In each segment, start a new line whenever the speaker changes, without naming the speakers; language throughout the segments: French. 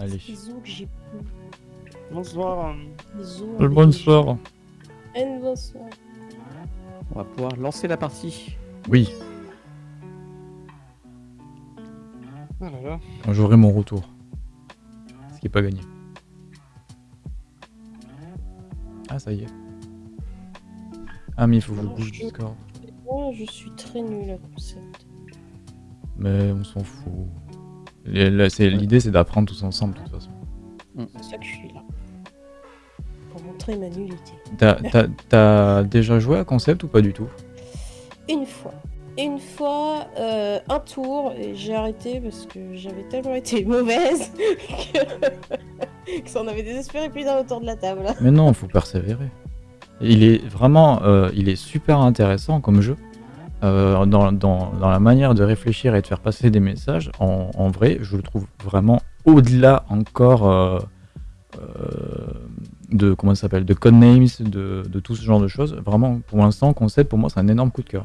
Allez.
Les os que j'ai plus.
Bonsoir.
Les os.
Le
avec
bonsoir.
Un bonsoir.
On va pouvoir lancer la partie.
Oui,
Ah là là.
quand j'aurai mon retour. Ce qui est pas gagné. Ah, ça y est. Ah, mais il faut que je bouge Discord.
Moi, je suis très nulle à concept.
Mais on s'en fout. C'est- L'idée, c'est d'apprendre tous ensemble, de toute façon.
C'est pour ça que je suis là. Pour montrer ma nullité.
T'as- déjà joué à Concept ou pas du tout?
Une fois. Une fois, euh, un tour, et j'ai arrêté parce que j'avais tellement été mauvaise que, que ça en avait désespéré plus d'un autour de la table.
Mais non, faut persévérer. Il est vraiment, euh, il est super intéressant comme jeu. Euh, dans, dans- dans la manière de réfléchir et de faire passer des messages, en, en vrai, je le trouve vraiment au-delà encore euh, euh, de comment ça s'appelle, de codenames, de, de tout ce genre de choses. Vraiment, pour l'instant, concept pour moi, c'est un énorme coup de cœur.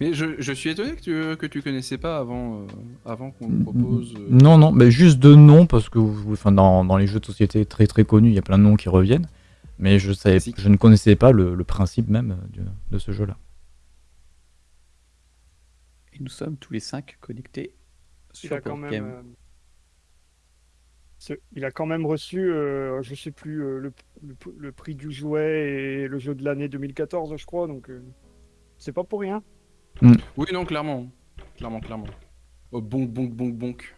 Mais je, je suis étonné que tu, que tu connaissais pas avant, euh, avant qu'on le propose. euh.
Non, non, mais juste de noms parce que, enfin, dans, dans les jeux de société très très connus, il y a plein de noms qui reviennent. Mais je savais, je ne connaissais pas le, le principe même de ce jeu-là.
Nous sommes tous les cinq connectés
Il
sur
a quand même.
Game.
euh, ce- Il a quand même reçu, euh, je sais plus, euh, le, le- le prix du jouet et le jeu de l'année 2014, je crois. Donc, euh, c'est pas pour rien.
Oui, non, clairement. Clairement, clairement. Oh, bonk, bonk, bonk, bonk.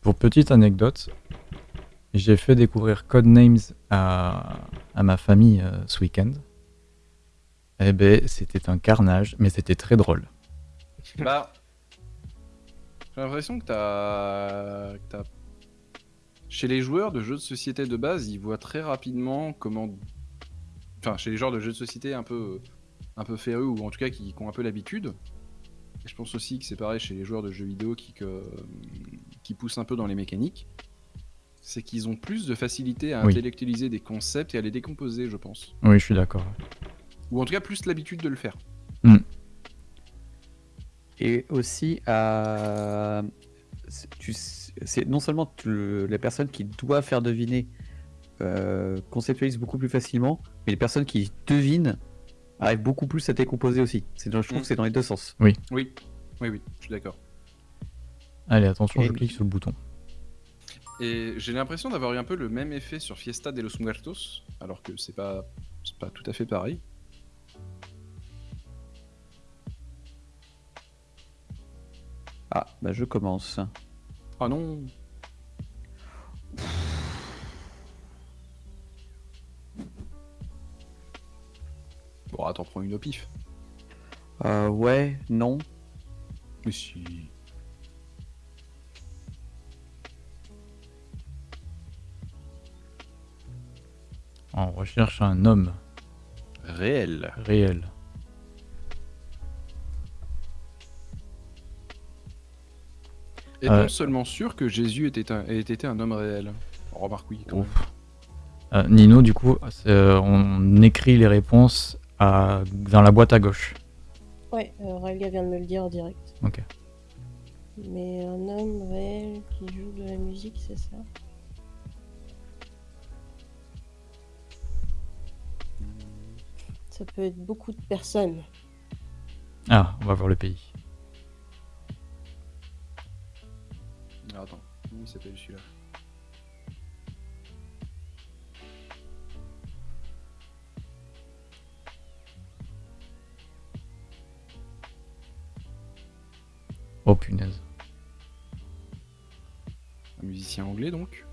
Pour petite anecdote, j'ai fait découvrir Codenames à, à ma famille euh, ce week-end. Eh ben, c'était un carnage, mais c'était très drôle.
Bah. J'ai l'impression que t'as. Chez les joueurs de jeux de société de base, ils voient très rapidement comment. Enfin, chez les joueurs de jeux de société un peu, un peu férus, ou en tout cas qui, qui ont un peu l'habitude. Et je pense aussi que c'est pareil chez les joueurs de jeux vidéo qui, que- qui poussent un peu dans les mécaniques. C'est qu'ils ont plus de facilité à
Oui.
intellectualiser des concepts et à les décomposer, je pense.
Oui, je suis d'accord.
Ou en tout cas, plus l'habitude de le faire.
Et aussi, c'est- c'est non seulement tu le- les personnes qui doivent faire deviner euh, conceptualisent beaucoup plus facilement, mais les personnes qui devinent arrivent beaucoup plus à décomposer aussi. Dans- je trouve
Mm.
que c'est dans les deux sens.
Oui, oui, oui, je suis d'accord.
Allez, attention,
Et-
je clique sur le bouton.
Et j'ai l'impression d'avoir eu un peu le même effet sur Fiesta de los Muertos, alors que c'est pas, c'est pas tout à fait pareil.
Ah, bah je commence.
Ah non Bon, attends, prends une au pif.
Euh, ouais, non.
Mais si.
On recherche un homme
Réel.
réel.
Est-on
Euh.
seulement sûr que Jésus était un, ait été un homme réel Remarque oui. quand même.
Ouf. Euh, Nino, du coup, euh, on écrit les réponses à- dans la boîte à gauche.
Ouais, euh, vient de me le dire en direct.
Ok.
Mais un homme réel qui joue de la musique, c'est ça? Ça peut être beaucoup de personnes.
Ah, on va voir le pays.
Ah, attends, comment il s'appelle celui-là
Oh punaise.
Un musicien anglais donc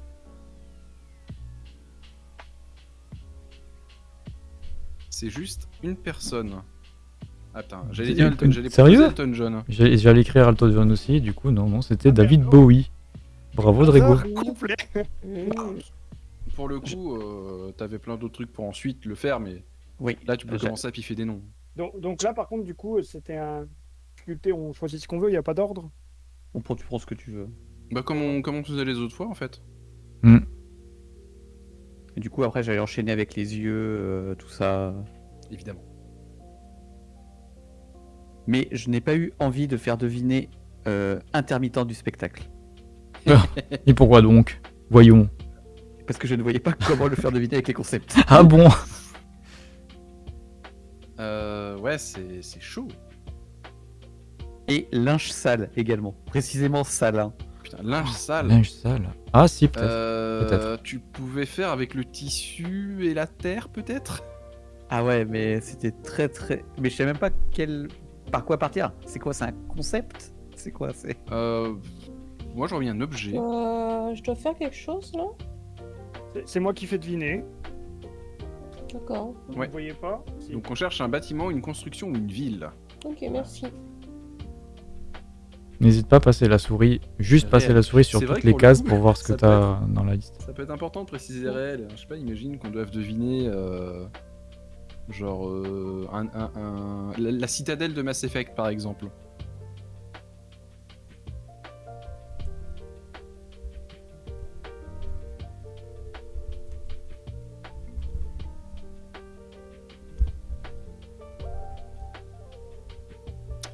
C'est juste une personne. Attends, j'allais dire Elton, j'allais
Sérieux
Elton John.
J'allais écrire Alto John aussi, du coup, non, non, c'était David. Bowie. Bravo, Drago.
Complet.
Pour le coup, euh, t'avais plein d'autres trucs pour ensuite le faire, mais
Oui.
là tu peux commencer à piffer des noms.
Donc, donc là, par contre, du coup, c'était un. difficulté, On choisit ce qu'on veut, il n'y a pas d'ordre?
On prend, tu prends ce que tu veux.
Bah comme on, comme on faisait les autres fois en fait.
Et du coup, après, j'allais enchaîner avec les yeux, euh, tout ça.
Évidemment.
Mais je n'ai pas eu envie de faire deviner euh, intermittent du spectacle.
Et pourquoi donc? Voyons.
Parce que je ne voyais pas comment le faire deviner avec les concepts.
Ah bon?
Euh, ouais, c'est c'est chaud.
Et linge sale également. Précisément sale. hein.
Putain, linge sale.
Linge sale. Ah si, peut-être.
Euh,
peut-être.
tu pouvais faire avec le tissu et la terre, peut-être?
Ah ouais, mais c'était très très. Mais je sais même pas quel. Par quoi partir? C'est quoi C'est un concept? C'est quoi C'est?
euh, Moi, j'aurais mis un objet.
Euh, je dois faire quelque chose là?
C'est- moi qui fais deviner.
D'accord.
Vous
Ouais.
ne voyez pas? Si.
Donc, on cherche un bâtiment, une construction ou une ville.
Ok, merci.
N'hésite pas à passer la souris, juste passer la souris sur
C'est vrai
toutes
que
les
pour le
cases
coup,
pour voir ce que
ça peut
t'as dans la liste.
Ça peut être important de préciser réel. Je sais pas, imagine qu'on doive deviner. euh, genre. euh, un, La, citadelle de Mass Effect, par exemple.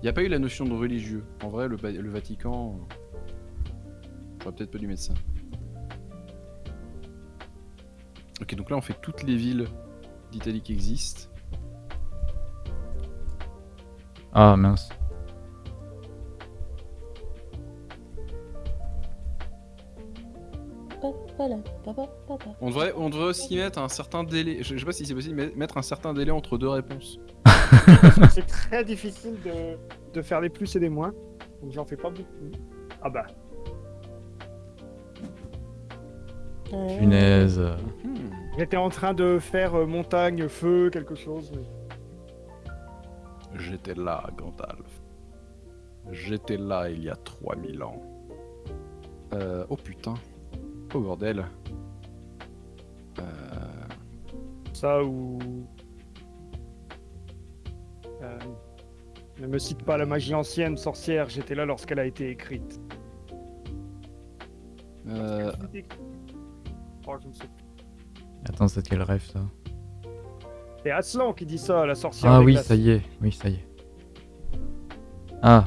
Il n'y a pas eu la notion de religieux. En vrai, le, le Vatican. J'aurais peut-être pas dû mettre ça. Ok, donc là on fait toutes les villes d'Italie qui existent.
Ah mince.
On devrait, on devrait aussi mettre un certain délai. Je, je sais pas si c'est possible, mais mettre un certain délai entre deux réponses.
C'est très difficile de, de faire des plus et des moins. Donc j'en fais pas beaucoup. Ah bah.
Punaise.
Hmm.
J'étais en train de faire euh, montagne, feu, quelque chose. mais-
J'étais là, Gandalf. J'étais là il y a 3000 ans. Euh, oh putain. Oh bordel. Euh,
Ça ou. Euh, Ne me cite pas la magie ancienne, sorcière, j'étais là lorsqu'elle a été écrite.
euh,
Oh, je ne sais plus.
Attends, c'est quel rêve ça
C'est Aslan qui dit ça, la sorcière.
Ah oui,
glaces.
ça y est. Oui, ça y est. Ah.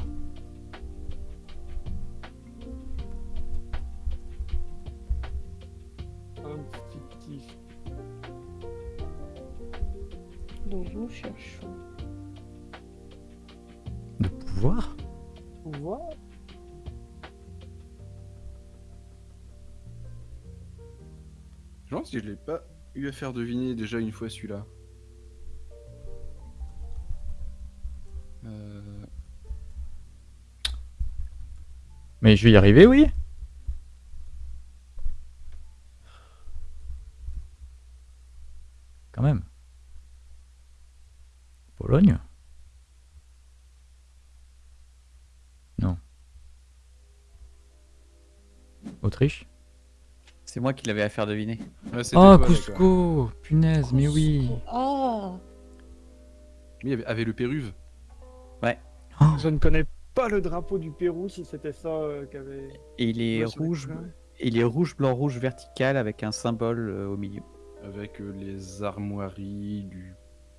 Faire deviner déjà une fois celui-là. Euh...
Mais je vais y arriver, oui Quand même. Pologne Non. Autriche
C'est moi qui l'avais à faire deviner.
ouais,
Oh,
toi.
Cusco Punaise, mais oui
Ah
Mais il y avait, le Péruve.
Oh,
Je ne connais pas le drapeau du Pérou, si c'était ça euh, qu'avait.
Et il est
Ouais,
rouge, il est rouge, blanc, rouge vertical avec un symbole euh, au milieu.
Avec euh, les armoiries du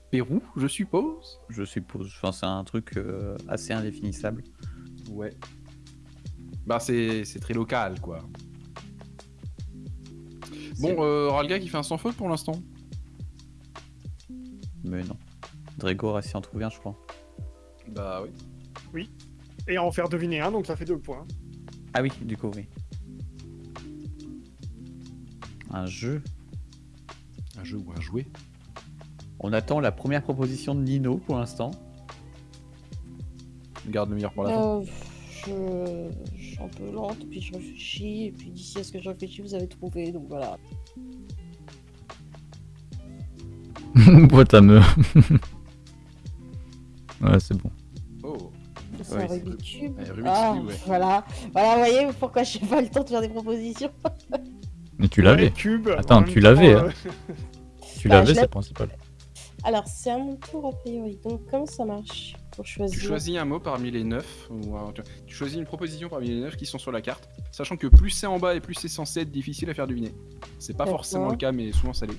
Pérou, je suppose.
Je suppose. Enfin, c'est un truc euh, assez indéfinissable.
Ouais. Bah c'est c'est très local quoi. Bon, euh, Ralga qui fait un sans faute pour l'instant.
Mais non. Drago a s'y en trouvé un, je crois.
Bah oui.
Et en faire deviner un, donc ça fait deux points.
Ah oui, du coup, oui. Un jeu.
Un jeu ou un jouet.
On attend la première proposition de Nino pour l'instant.
Garde le meilleur pour la fin.
Je... je suis un peu lente, puis je réfléchis, et puis d'ici à ce que je réfléchis, vous avez trouvé, donc voilà.
Boîte à me. ouais, c'est bon.
Oh.
C'est
Ouais,
un Rubik's Cube.
Ouais, Rubik's
ah,
Cube, ouais.
voilà. Voilà, vous voyez pourquoi j'ai pas le temps de faire des propositions.
Mais tu l'avais. Attends, tu l'avais, hein. Tu
Bah,
l'avais,
je
c'est principal.
Alors, c'est à mon tour a priori. Donc, comment ça marche? Pour choisir
Tu choisis un mot parmi les neuf, ou un- tu- tu choisis une proposition parmi les neuf qui sont sur la carte, sachant que plus c'est en bas et plus c'est censé être difficile à faire deviner. C'est pas forcément le cas, mais souvent ça l'est.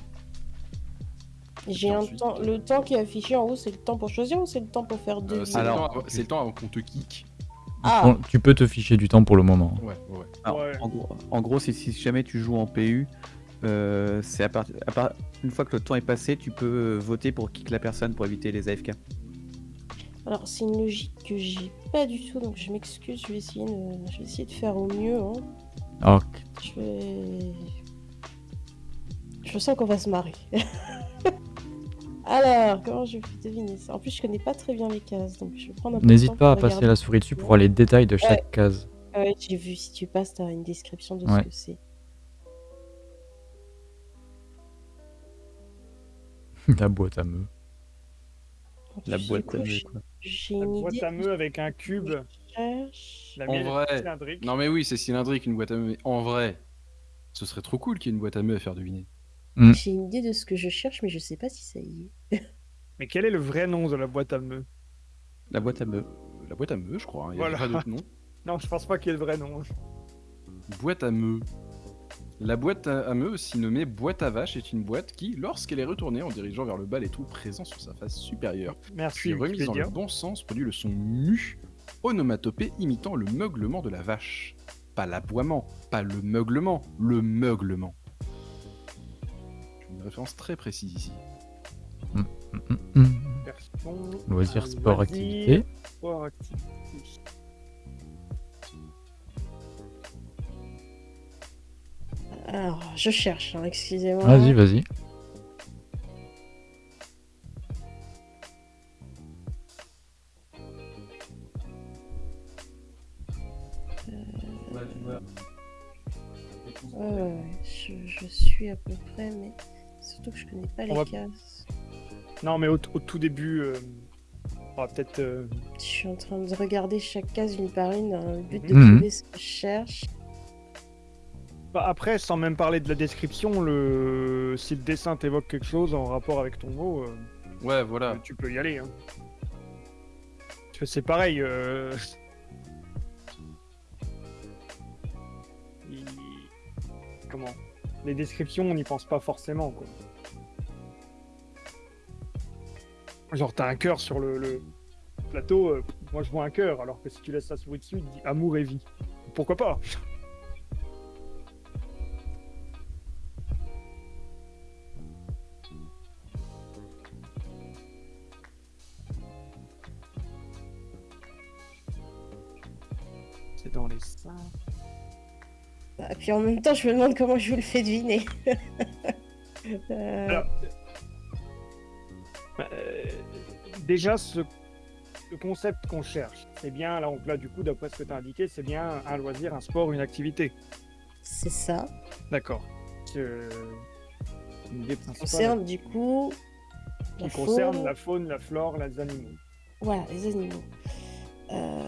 J'ai un
ensuite,
temps.
euh,
Le temps qui est affiché en haut, c'est le temps pour choisir ou c'est le temps pour faire
Euh,
deviner?
c'est le,
Alors-
temps avant- c'est le temps avant qu'on te kick.
Ah,
tu peux te ficher du temps pour le moment.
Ouais, ouais, ouais.
Alors,
Ouais.
En gros, en gros, si, si jamais tu joues en PU, euh, c'est à partir, à part- une fois que le temps est passé, tu peux voter pour kick la personne pour éviter les AFK.
Alors, c'est une logique que j'ai pas du tout, donc je m'excuse, je vais essayer de, je vais essayer de faire au mieux. hein.
Alors,
Je vais... Je sens qu'on va se marrer. Alors, comment je vais deviner ça? En plus, je connais pas très bien les cases, donc je vais prendre un peu de
n'hésite pas à passer la souris dessus pour voir les détails de chaque case.
Ah ouais, j'ai vu, si tu passes, t'as une description de
Ouais.
ce que c'est.
La boîte à meux.
La boîte à meux, quoi.
J'ai
La
une
boîte
idée.
à meux avec un cube. La
En vrai.
cylindrique.
Non mais oui, c'est cylindrique une boîte à meux. Mais en vrai, ce serait trop cool qu'il y ait une boîte à meux à faire deviner.
J'ai une idée de ce que je cherche, mais je sais pas si ça y est.
Mais quel est le vrai nom de la boîte à meux
La boîte à meux.
La boîte à meux, je crois. hein, Il y a
Voilà.
pas d'autre nom.
Non, je pense pas qu'il y ait le vrai nom.
Boîte à meux. La boîte à meux, aussi nommée boîte à vache, est une boîte qui, lorsqu'elle est retournée en dirigeant vers le bas les trous présents sur sa face supérieure,
Merci.
puis remise dans le bon sens, produit le son mu, onomatopée imitant le meuglement de la vache. Pas l'aboiement, pas le meuglement, le meuglement. Une référence très précise ici.
Hum, hum.
Version,
Loisirs, sport,
loisirs,
activité.
sport, activité.
Alors, je cherche, hein, excusez-moi.
Vas-y, vas-y.
Ouais, ouais, ouais, je, je suis à peu près, mais surtout que je connais pas les
On va-
cases.
Non, mais au, au tout début, euh, on va peut-être. euh,
Je suis en train de regarder chaque case une par une dans le but de
Mhm.
trouver ce que je cherche.
Bah, après, sans même parler de la description, le... si le dessin t'évoque quelque chose en rapport avec ton mot, euh,
Ouais, voilà.
tu peux y aller. Hein. C'est pareil. euh, il- Comment Les descriptions, on n'y pense pas forcément. Quoi. Genre, t'as un cœur sur le, le plateau, euh, moi je vois un cœur, alors que si tu laisses la souris dessus, il dit amour et vie. Pourquoi pas? C'est dans les seins.
Et puis en même temps, je me demande comment je vous le fais deviner. Euh,
Alors, euh, déjà, ce, concept qu'on cherche, c'est bien, là, donc là, du coup, d'après ce que tu as indiqué, c'est bien un loisir, un sport, une activité.
c'est ça.
D'accord. Euh,
concerne du coup
qui
la
concerne
faune.
la faune, la flore, les animaux.
Voilà, les animaux. Euh,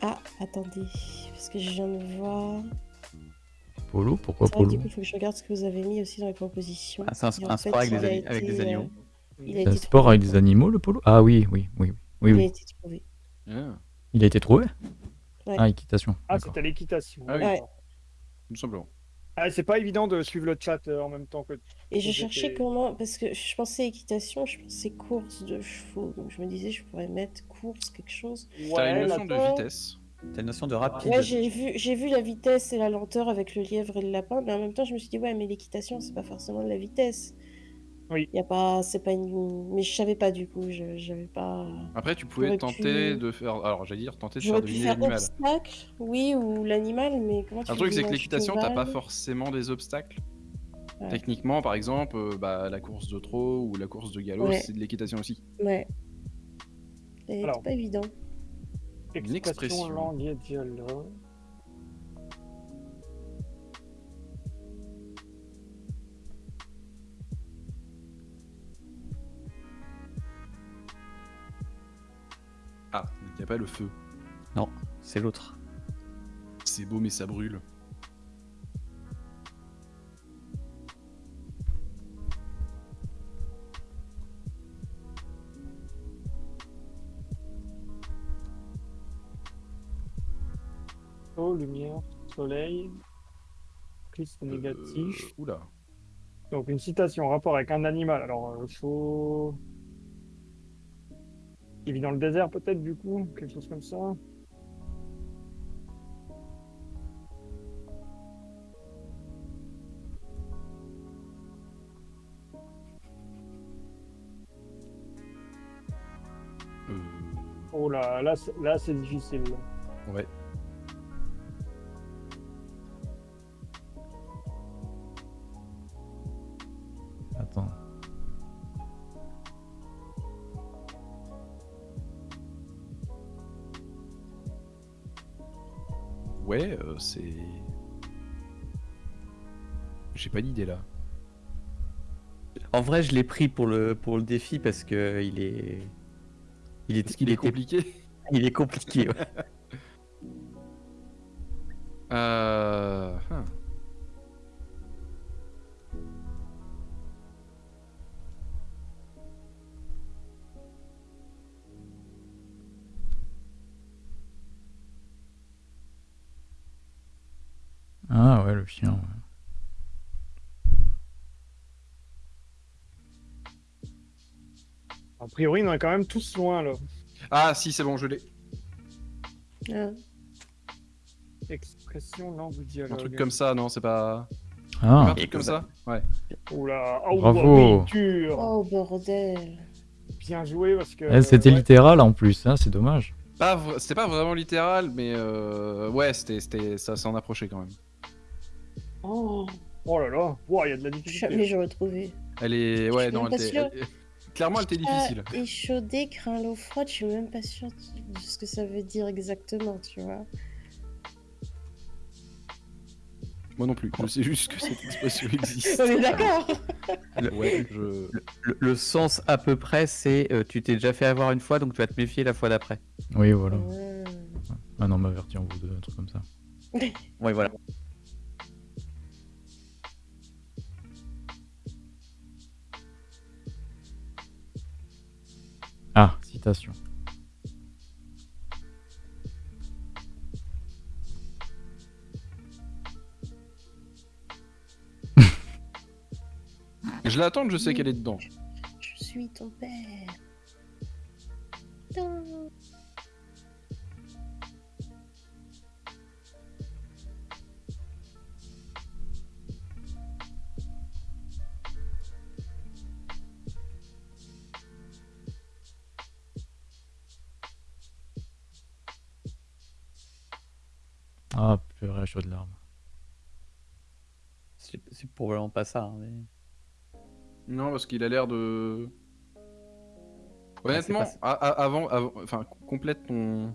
Ah, attendez, parce que je viens de voir.
Polo, pourquoi polo
du coup, il faut que je regarde ce que vous avez mis aussi dans les propositions.
Ah, c'est un,
fait,
sport avec, des,
a
ani- avec des
été,
animaux.
euh, Il a
C'est un
été
sport
trouvé.
avec des animaux, le polo? Ah oui, oui, oui, oui. Oui,
Il a été trouvé.
Ah,
Il a été trouvé?
Ouais.
Ah, équitation.
Ah, c'était l'équitation.
Ah oui.
Ouais.
tout simplement.
Ah, c'est pas évident de suivre le chat euh, en même temps que.
Et je cherchais comment, parce que je pensais équitation, je pensais course de chevaux. Donc je me disais, je pourrais mettre course, quelque chose.
T'as une
Ouais,
notion de vitesse.
T'as une notion de rapide.
Ouais, j'ai vu, j'ai vu la vitesse et la lenteur avec le lièvre et le lapin, mais en même temps, je me suis dit, ouais, mais l'équitation, c'est pas forcément de la vitesse.
Oui.
Y a pas, c'est pas une. Mais je savais pas du coup, je, j'avais pas.
Après, tu pouvais
J'aurais
tenter
pu-
de faire. Alors, j'allais dire tenter de faire
J'aurais pu
deviner
faire
l'animal.
obstacle, oui, ou l'animal, mais comment tu
Un
fais
truc, c'est que
un
l'équitation, t'as pas forcément des obstacles.
Ouais.
Techniquement, par exemple, euh, bah, la course de trot ou la course de galop,
Ouais.
c'est de l'équitation aussi.
Ouais. Et
Alors.
C'est pas évident.
Une expression.
langue et dialogue.
Il n'y a pas le feu.
C'est l'autre.
C'est beau, mais ça brûle.
Eau, lumière, soleil, Christ négatif.
Euh, Oula.
Donc une citation en rapport avec un animal. Alors, euh, chaud. Il vit dans le désert peut-être du coup, quelque chose comme ça.
Euh,
Oh là, là, là c'est difficile.
ouais. C'est. J'ai pas d'idée là.
En vrai, je l'ai pris pour le, pour le défi parce que il est. Il est,
qu'il
il
est compliqué
Il est compliqué. ouais.
Euh.
Priori, on est quand même tous loin là.
Ah, si, c'est bon, je l'ai.
Ah.
Expression, langue ou
Un
dialogue.
truc comme ça, non, c'est pas.
Ah,
un truc comme ça Ouais.
Oula, oh,
Bravo.
dur.
Oh bordel.
Bien joué parce que.
Eh, C'était
ouais.
littéral en plus, hein, c'est dommage.
C'était pas vraiment littéral, mais euh... ouais, c'était, c'était... ça s'en approchait quand même.
Oh,
Oh là là, il y a de la difficulté.
jamais j'aurais trouvé.
Elle est.
Je
Ouais, non, elle était. elle- Clairement, elle était difficile.
Échaudé, craint l'eau froide, je suis même pas sûre de ce que ça veut dire exactement, tu vois.
Moi non plus. Je sais juste que cette expression existe.
On est d'accord
Ouais, je.
Le, le sens à peu près, c'est euh, tu t'es déjà fait avoir une fois, donc tu vas te méfier la fois d'après.
Oui, voilà. Ah non, m'avertir en vous deux, un truc comme ça.
Ouais, voilà.
Citation.
Je l'attends, je sais qu'elle est dedans.
Je suis ton père.
Ah, purée, chaud de larmes.
C'est c'est probablement pas ça. hein, mais...
Non, parce qu'il a l'air de. Honnêtement,
Ah, c'est
a- a- avant, avant- enfin, complète ton.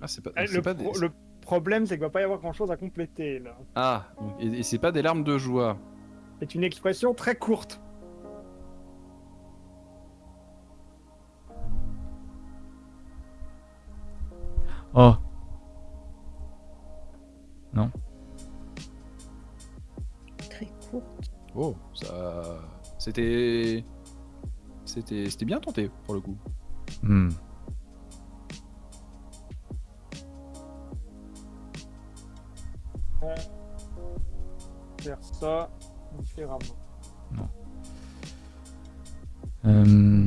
Ah, c'est pas.
Eh,
c'est
le,
pas
pro-
des-
le problème, c'est qu'il va pas y avoir grand chose à compléter là.
Ah, donc- et, et c'est pas des larmes de joie.
C'est une expression très courte.
Oh,
Oh, ça. C'était. C'était c'était bien tenté pour le coup.
hmm.
Faire ça différemment.
Euh,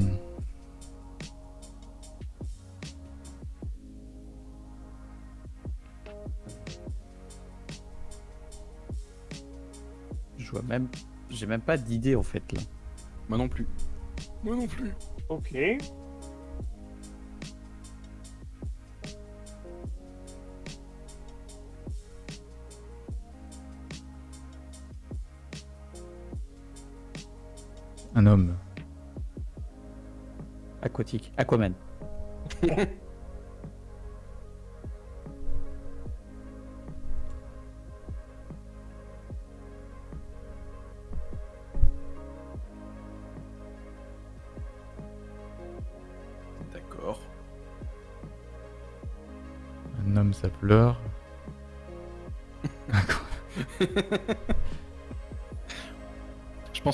Je vois même. J'ai même pas d'idée en fait là.
Moi non plus. Moi non plus.
Ok.
un homme.
Aquatique. Aquaman.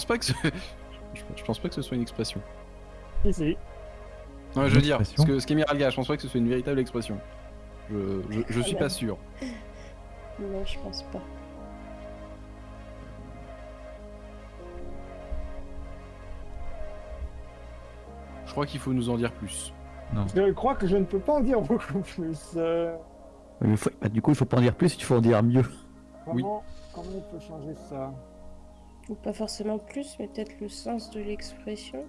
pense pas que ce... je, je pense pas que ce soit une expression.
Si, si.
Non, je veux dire, ce que ce qu'Emiral Gars, je pense pas que ce soit une véritable expression. Je, je, je suis pas sûr.
Non, je pense pas.
Je crois qu'il faut nous en dire plus.
Je crois que je ne peux pas en dire beaucoup plus. euh,
Ouais, mais faut- bah, du coup, il faut pas en dire plus, il faut en dire mieux.
Oui.
Comment on peut changer ça?
Ou pas forcément plus, mais peut-être le sens de l'expression.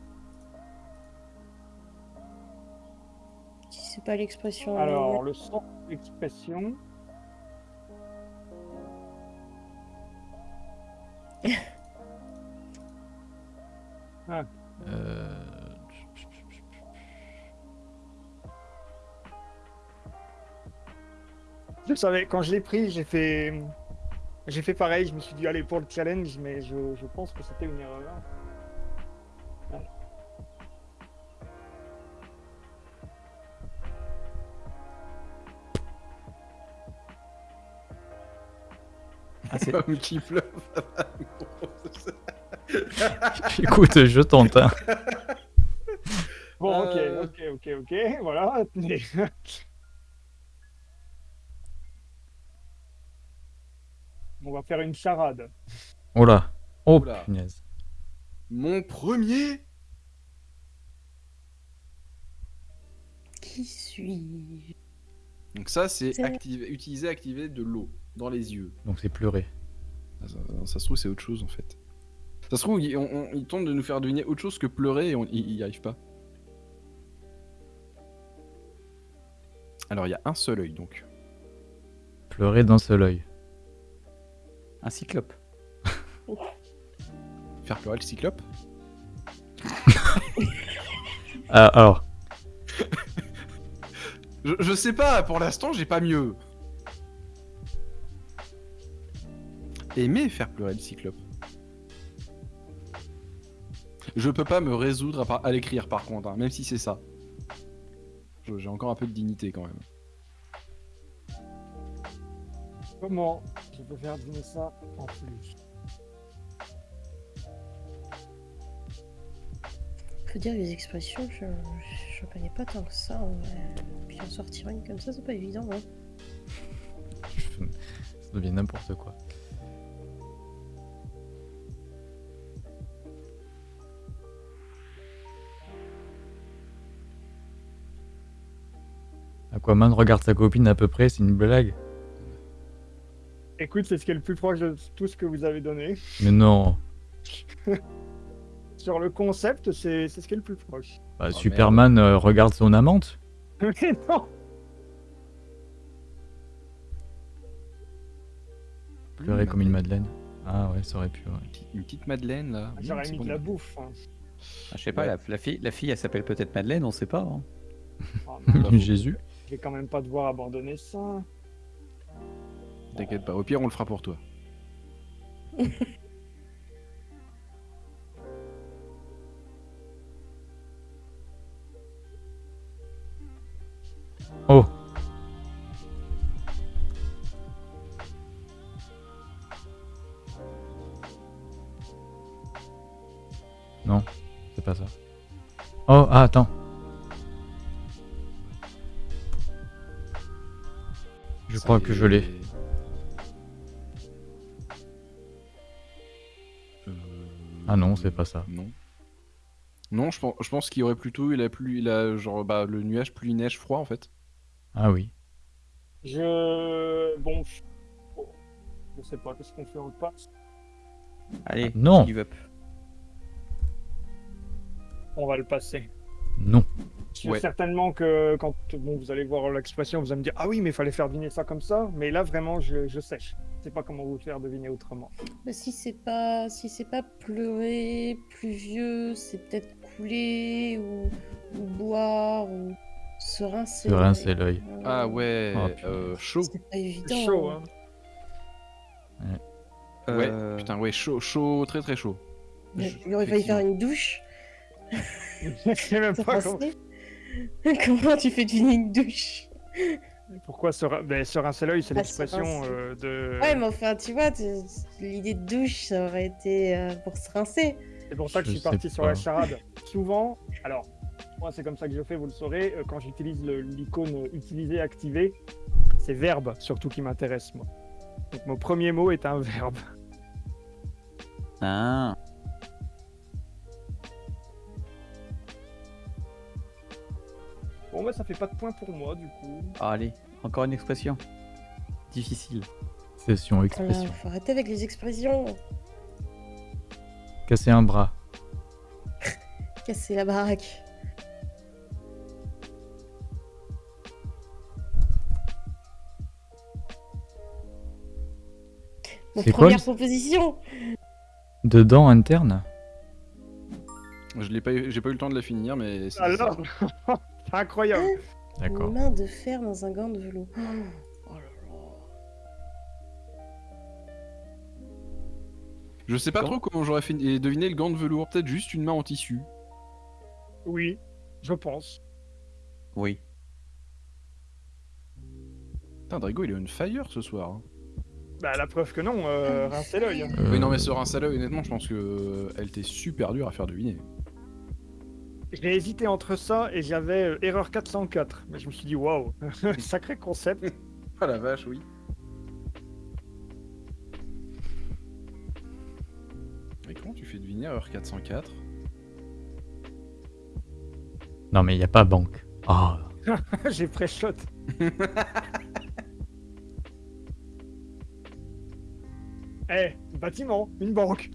Si c'est pas l'expression.
Alors, le sens de l'expression.
Euh,
Je savais, quand je l'ai pris, j'ai fait. J'ai fait pareil, je me suis dit, allez, pour le challenge, mais je, je pense que c'était une erreur.
Ah, c'est-
Comme qui pleuve.
Écoute, je tente. hein.
Bon,
Euh.
ok, ok, ok, ok, voilà. On va faire une charade.
Oh là. Oh punaise.
Mon premier
Qui suis-je?
Donc ça, c'est activer- utiliser, activer de l'eau dans les yeux.
Donc c'est pleurer.
Ah, Ça, ça se trouve, c'est autre chose en fait. Ça se trouve, il, on- on- il tente de nous faire deviner autre chose que pleurer et on- il il y arrive pas. Alors, il y a un seul œil donc.
Pleurer d'un seul œil.
Un cyclope.
Faire pleurer le cyclope
Ah, alors,
je, je sais pas, pour l'instant, j'ai pas mieux. Aimer faire pleurer le cyclope. Je peux pas me résoudre à, par- à l'écrire par contre, hein, même si c'est ça. Je- J'ai encore un peu de dignité quand même.
Comment? Je peux faire deviner ça en plus
Faut dire les expressions, je, je connais pas tant que ça. Puis en sortir une comme ça, c'est pas évident. Hein.
ça devient n'importe quoi. Aquaman regarde sa copine à peu près, c'est une blague.
Écoute, c'est ce qui est le plus proche de tout ce que vous avez donné.
Mais non.
Sur le concept, c'est c'est ce qui est le plus proche.
Bah,
Oh,
Superman euh, regarde son amante.
Mais non
Pleurer comme une madeleine. Ah ouais, ça aurait pu, ouais.
Une petite madeleine là.
J'aurais
Mmh, c'est
mis
bon.
de la bouffe. hein.
Ah, je sais pas,
Ouais.
la, la fille, la fille, elle s'appelle peut-être Madeleine, on sait pas. hein.
Oh, non,
Jésus.
je vais quand même pas devoir abandonner ça.
T'inquiète pas, au pire on le fera pour toi.
Oh Non, c'est pas ça. Oh, ah, attends. Je crois que je l'ai. Ah non, c'est pas ça.
Non. Non, je pense, je pense qu'il y aurait plutôt il a plus il a genre bah le nuage pluie neige froid en fait.
Ah oui.
Je. Bon. je- Je sais pas, qu'est-ce qu'on fait le passe
Allez,
Non.
give up.
On va le passer.
Non.
Ouais.
certainement que quand bon, vous allez voir l'expression, vous allez me dire Ah oui, mais il fallait faire deviner ça comme ça. Mais là, vraiment, je, je sèche. Sais pas comment vous faire deviner autrement.
Bah, si c'est pas si c'est pas pleurer, pluvieux, c'est peut-être couler ou, ou boire ou se rincer.
Se rincer l'œil.
Euh,
Ah ouais,
Oh,
euh, chaud.
C'est pas évident.
chaud, hein.
Ouais,
Euh,
putain ouais, chaud, chaud, très très chaud.
Il aurait fallu faire une douche.
je sais même pas comment.
Comment tu fais deviner une douche?
Pourquoi se, ra- ben, se rincer l'œil, c'est
Ah,
l'expression euh, de.
Ouais, mais enfin, tu vois, tu- l'idée de douche, ça aurait été euh, pour se rincer.
C'est pour ça que
Je
je suis parti sur la charade. Souvent, alors, moi c'est comme ça que je fais, vous le saurez, euh, quand j'utilise l'icône utiliser, activer, c'est verbe surtout qui m'intéresse moi. Donc mon premier mot est un verbe.
Ah.
Bah ça fait pas de points pour moi du coup.
Ah, allez, encore une expression. Difficile.
Session
Voilà,
expression.
faut arrêter avec les expressions.
Casser un bras.
Casser la baraque. Mon
C'est quoi
première
le-
proposition
Dedans interne.
Je l'ai pas, eu- j'ai pas eu le temps de la finir, mais. c'est-
Alors, c'est incroyable.
D'accord.
Une main de fer dans un gant de velours. Oh là là.
Je sais pas trop comment j'aurais fait deviner le gant de velours. Peut-être juste une main en tissu.
Oui, je pense.
Oui.
Putain, Drago, il est on fire ce soir. hein.
Bah la preuve que non, euh, rincez l'œil. hein.
Euh,
Oui, non, mais sur un salaud, honnêtement, je pense que euh, elle était super dure à faire deviner.
J'ai hésité entre ça et j'avais euh, erreur 404. Mais je me suis dit, waouh, sacré concept.
Ah la vache, oui. Et comment tu fais deviner heure 404
Non, mais il n'y a pas banque. Ah,
J'ai pré-shot. Eh, bâtiment, une banque.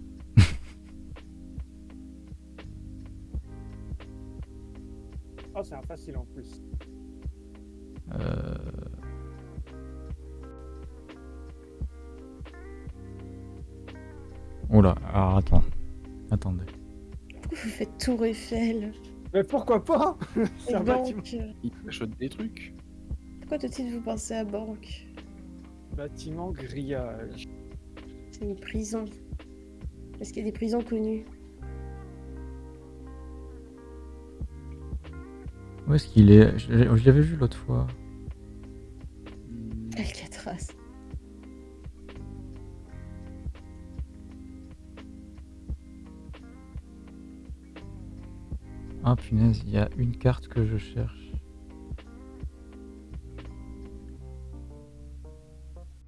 Oh, c'est un facile en plus.
euh... Oula, alors attends. Attendez.
Pourquoi vous faites Tour Eiffel
Mais pourquoi pas C'est un bâtiment.
banque
Il achète des trucs.
Pourquoi tout de suite vous pensez à banque
Bâtiment grillage.
C'est une prison. Est-ce qu'il y a des prisons connues
Où est-ce qu'il est, Je, je l'avais vu l'autre fois.
Alcatraz.
Ah punaise, il y a une carte que je cherche.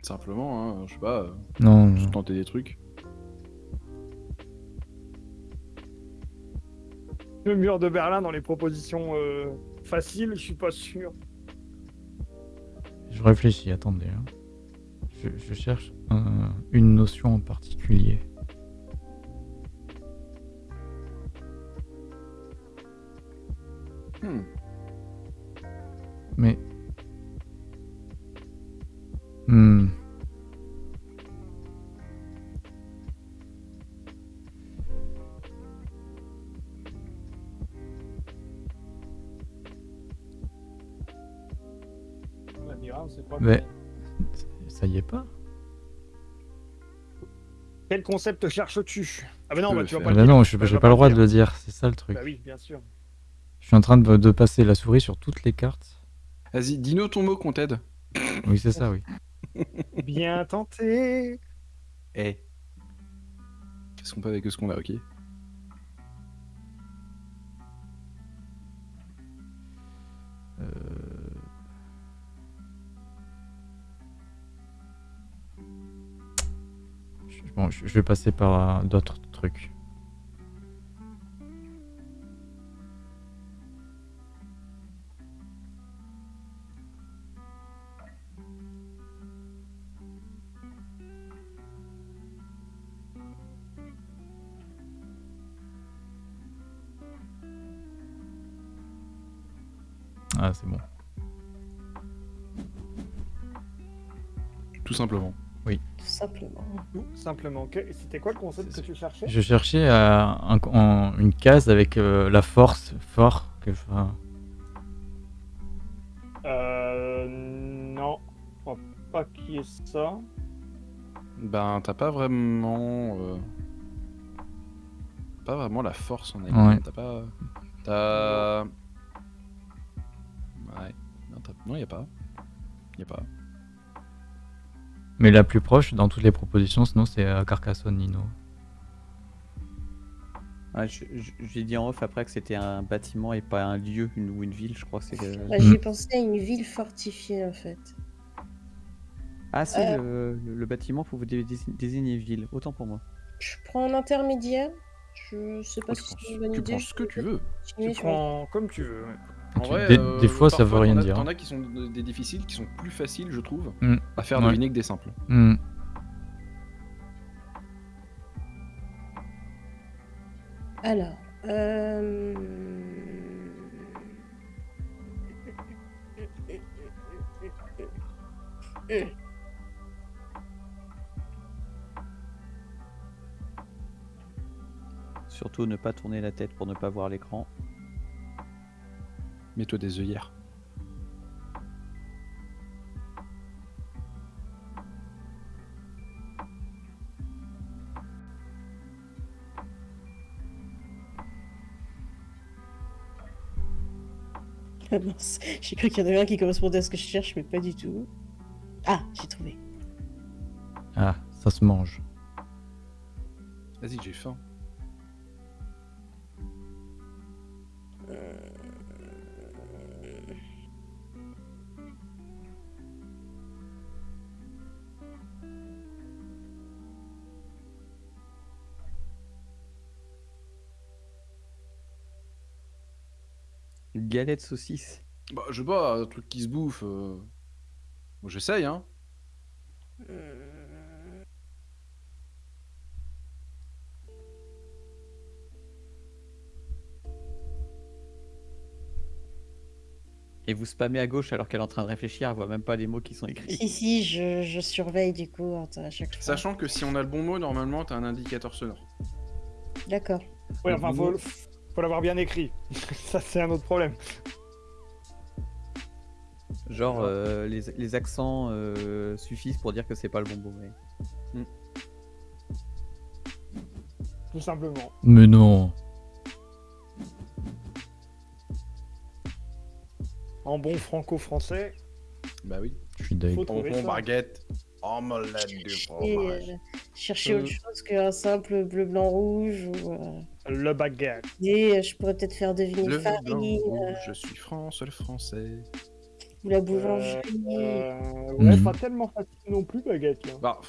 Simplement, hein, je sais pas, euh,
Non, non.
juste tenter des trucs.
Le mur de Berlin dans les propositions euh, faciles, je suis pas sûr.
Je réfléchis, attendez. hein. Je, je cherche un- une notion en particulier.
Hmm.
Mais. Hmm.
Concept cherches-tu Ah bah non,
peux
bah,
le
tu vas
faire.
pas le dire.
non, je
Bah, vas
pas le droit de le dire, c'est ça le truc.
Bah oui, bien sûr.
Je suis en train de, de passer la souris sur toutes les cartes.
Vas-y, dis-nous ton mot qu'on t'aide.
Oui, c'est ça, oui.
Bien tenté.
Eh,
Qu'est-ce qu'on peut avec ce qu'on a, ok
Euh, Bon, je vais passer par euh, d'autres trucs. Ah, c'est bon.
Tout simplement.
Simplement.
Tout simplement. C'était quoi le concept que tu cherchais?
Je cherchais euh, un- en- une case avec euh, la force, fort, que, enfin,
Euh. Non. Je crois pas qu'il y ait ça.
Ben, t'as pas vraiment. euh, Pas vraiment la force en elle-même.
Ouais.
T'as pas. T'as. Ouais. Non, t'as- non, y a pas. Y a pas.
Mais la plus proche dans toutes les propositions, sinon c'est euh, Carcassonne Nino.
ouais, je- j'ai dit en off après que c'était un bâtiment et pas un lieu une, ou une ville, je crois que c'est. euh,
Bah, J'ai pensé à une ville fortifiée en fait.
Ah si,
Euh.
le, bâtiment pour vous dé- dé- désigner ville, autant pour moi.
Je prends un intermédiaire. Je sais pas
tu
si
prends,
c'est une bonne
tu
idée.
prends ce que tu veux.
Tu prends comme tu veux.
En vrai,
des,
euh,
des fois, ça veut rien dire.
T'en as qui sont des difficiles, qui sont plus faciles, je trouve,
Mm.
à faire
Ouais.
deviner que des simples.
Hmm.
Alors. Euh...
Surtout ne pas tourner la tête pour ne pas voir l'écran.
Mets-toi des œillères.
Ah mince, j'ai cru qu'il y en avait un qui correspondait à ce que je cherche, mais pas du tout. Ah, j'ai trouvé.
Ah, ça se mange.
Vas-y, j'ai faim.
Galette saucisse.
Bah, je sais pas, un truc qui se bouffe. euh, Bon, j'essaye, hein.
Et vous spammez à gauche alors qu'elle est en train de réfléchir, elle voit même pas les mots qui sont écrits.
Si, si, je, je surveille du coup à chaque fois.
Sachant que si on a le bon mot, normalement, t'as un indicateur sonore.
D'accord.
Oui, enfin, faut, faut l'avoir bien écrit. Ça, c'est un autre problème.
Genre euh, les, les accents euh, suffisent pour dire que c'est pas le bon mot. mais-
Tout simplement.
Mais non.
En bon franco-français,
Bah oui.
Je suis
Bonbon,
ça.
baguette, omelette du
Et
fromage.
euh, chercher
Euh.
autre chose qu'un simple bleu, blanc, rouge ou. euh,
Le baguette.
Et euh, je pourrais peut-être faire deviner
Le blanc,
farine
rouge, je suis France, le français.
ou la boulangerie.
Euh, ouais,
Mhm.
pas tellement facile non plus, baguette. Là.
Bah,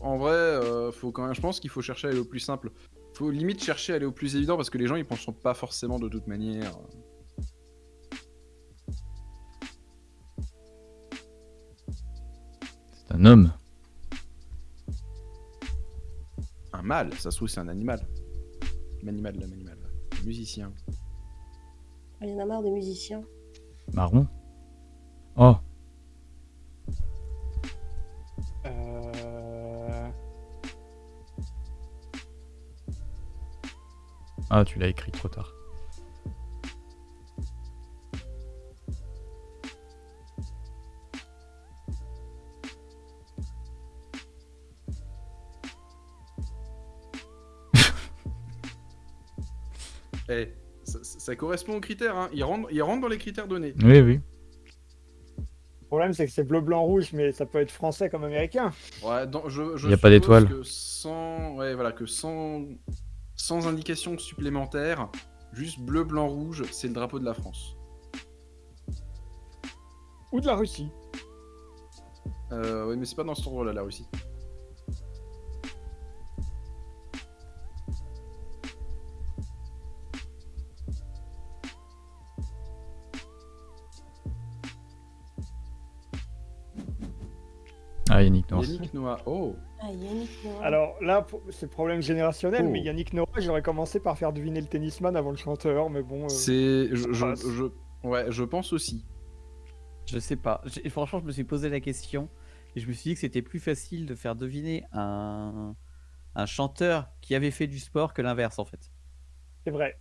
en vrai, euh, faut quand même, je pense qu'il faut chercher à aller au plus simple. Faut limite chercher à aller au plus évident parce que les gens ils penseront pas forcément de toute manière.
C'est un homme.
Un mâle, ça se trouve c'est un animal. L'animal, l'animal. Un musicien.
Il y en a marre des musiciens.
Marron. Oh,
Euh...
ah, tu l'as écrit trop tard.
Eh, ça, correspond aux critères, hein. Il rentre, il rentre dans les critères donnés.
Oui, oui.
Le problème, c'est que c'est bleu, blanc, rouge, mais ça peut être français comme américain.
Ouais, dans- je, je
Y a pas d'étoile.
Que sans, ouais, voilà, que sans, sans indication supplémentaire, juste bleu, blanc, rouge, c'est le drapeau de la France.
Ou de la Russie.
Euh, ouais, mais c'est pas dans cet ordre-là, la Russie.
Yannick Noah.
Oh,
Ah, Yannick Noah.
Alors là, c'est problème générationnel,
Oh.
mais Yannick Noah, j'aurais commencé par faire deviner le tennisman avant le chanteur, mais bon. euh,
c'est, je, je, ouais, je pense aussi.
Je sais pas. Franchement, je me suis posé la question et je me suis dit que c'était plus facile de faire deviner un, un chanteur qui avait fait du sport que l'inverse en fait.
C'est vrai.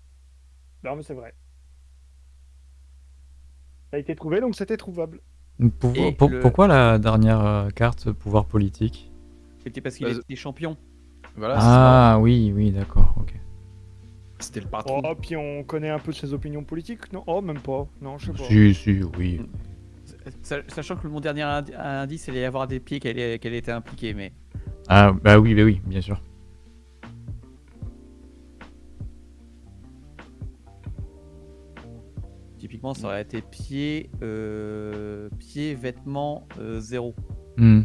Non, mais c'est vrai. Ça a été trouvé, donc c'était trouvable.
Pour-
Et
pour-
le-
Pourquoi la dernière euh, carte pouvoir politique?
C'était parce qu'il
Bah,
était champion.
Voilà,
Ah oui, oui, d'accord, ok.
c'était le patron.
Oh, puis on connaît un peu ses opinions politiques, non? Oh, même pas. Non, je sais pas.
Si, si, oui.
Sa- Sachant que mon dernier indi- indice, il allait y avoir des pieds qu'elle était impliquée, mais
Ah, bah oui, bah oui, bien sûr.
Typiquement, ça aurait été pied, euh, pied, vêtements, euh, zéro.
Hmm.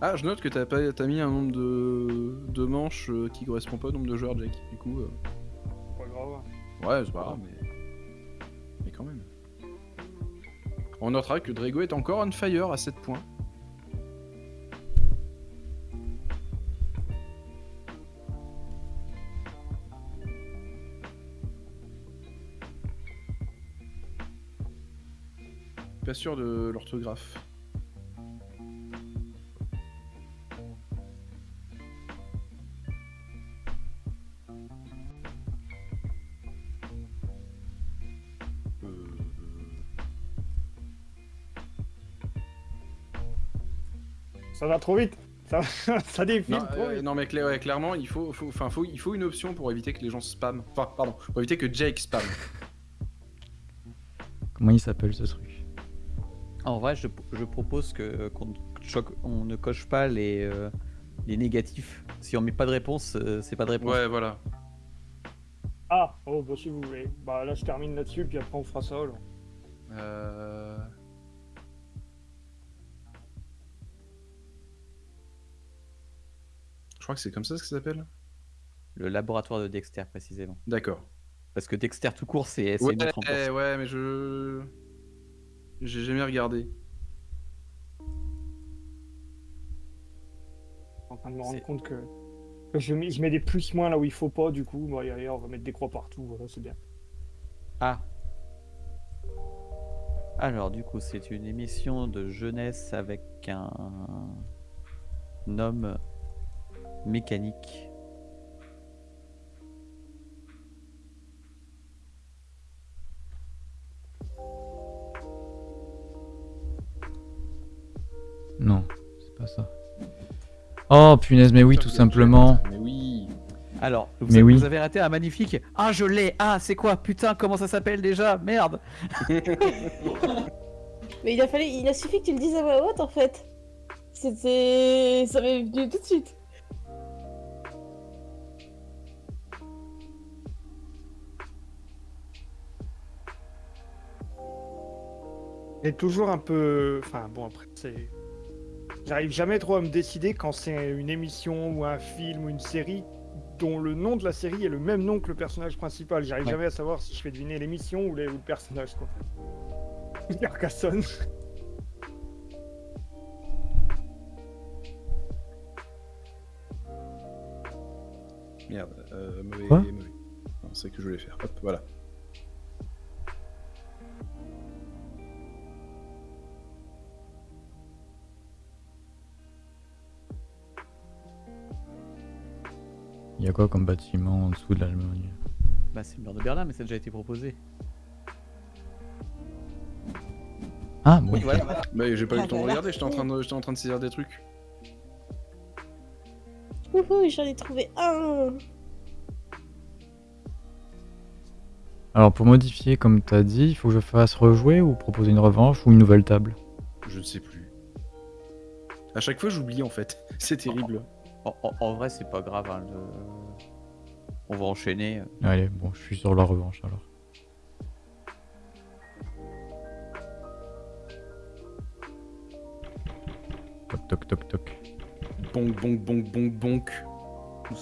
Ah, je note que t'as pas, t'as mis un nombre de, de manches euh, qui correspond pas au nombre de joueurs, Jack. Du coup, euh,
Pas grave.
ouais, c'est pas grave, mais. Mais quand même. On notera que Drago est encore on fire à 7 points. Pas sûr de l'orthographe. Euh,
Ça va trop vite. Ça, ça défile
Non,
trop
euh,
vite.
non, mais ouais, clairement, il faut, faut, enfin, faut, il faut une option pour éviter que les gens spam. Enfin, pardon, pour éviter que Jake spam.
Comment il s'appelle ce truc?
En vrai, je, je propose que qu'on ne choque- on ne coche pas les, euh, les négatifs. Si on met pas de réponse, euh, c'est pas de réponse.
Ouais, voilà.
Ah, oh, bah si vous voulez. Bah là, je termine là-dessus, puis après, on fera ça. alors.
Euh... Je crois que c'est comme ça que ça s'appelle?
Le laboratoire de Dexter, précisément.
D'accord.
Parce que Dexter tout court, c'est
ouais, mais je. J'ai jamais regardé.
Je suis en train de me rendre compte que, je, mets, je mets des plus-moins là où il faut pas, du coup. Bah, allez, on va mettre des croix partout, voilà, c'est bien.
Ah. Alors, du coup, c'est une émission de jeunesse avec un, un homme mécanique.
Non, c'est pas ça. Oh punaise, mais oui, tout simplement.
Mais oui.
Alors, vous,
Mais
avez,
oui.
vous avez raté un magnifique. Ah, je l'ai. Ah, c'est quoi? Putain, comment ça s'appelle déjà? Merde.
Mais il a fallu, il a suffi que tu le dises à voix haute en fait. C'était, ça m'est venu tout de suite.
Et toujours un peu. Enfin, bon, après, c'est. J'arrive jamais trop à me décider quand c'est une émission ou un film ou une série dont le nom de la série est le même nom que le personnage principal. J'arrive
Ouais.
jamais à savoir si je fais deviner l'émission ou, le personnage, quoi. Carcassonne.
Merde. Euh, mauvais, mauvais. C'est que je voulais faire. Hop, voilà.
Il y a quoi comme bâtiment en dessous de l'Allemagne?
Bah, c'est le mur de Berlin, mais ça a déjà été proposé.
Ah bon.
Oui, voilà.
Bah, j'ai pas eu
Ah,
le temps de
voilà.
regarder, j'étais en, train de- j'étais en train de saisir des trucs.
Wouhou, j'en ai trouvé un.
Alors pour modifier, comme t'as dit, il faut que je fasse rejouer ou proposer une revanche ou une nouvelle table?
Je ne sais plus. À chaque fois, j'oublie en fait. C'est terrible.
En, en- en vrai, c'est pas grave. hein, le- On va enchaîner.
Allez, bon, je suis sur la revanche alors. Toc toc toc toc.
Bonk, bonk, bonk, bonk, bonk.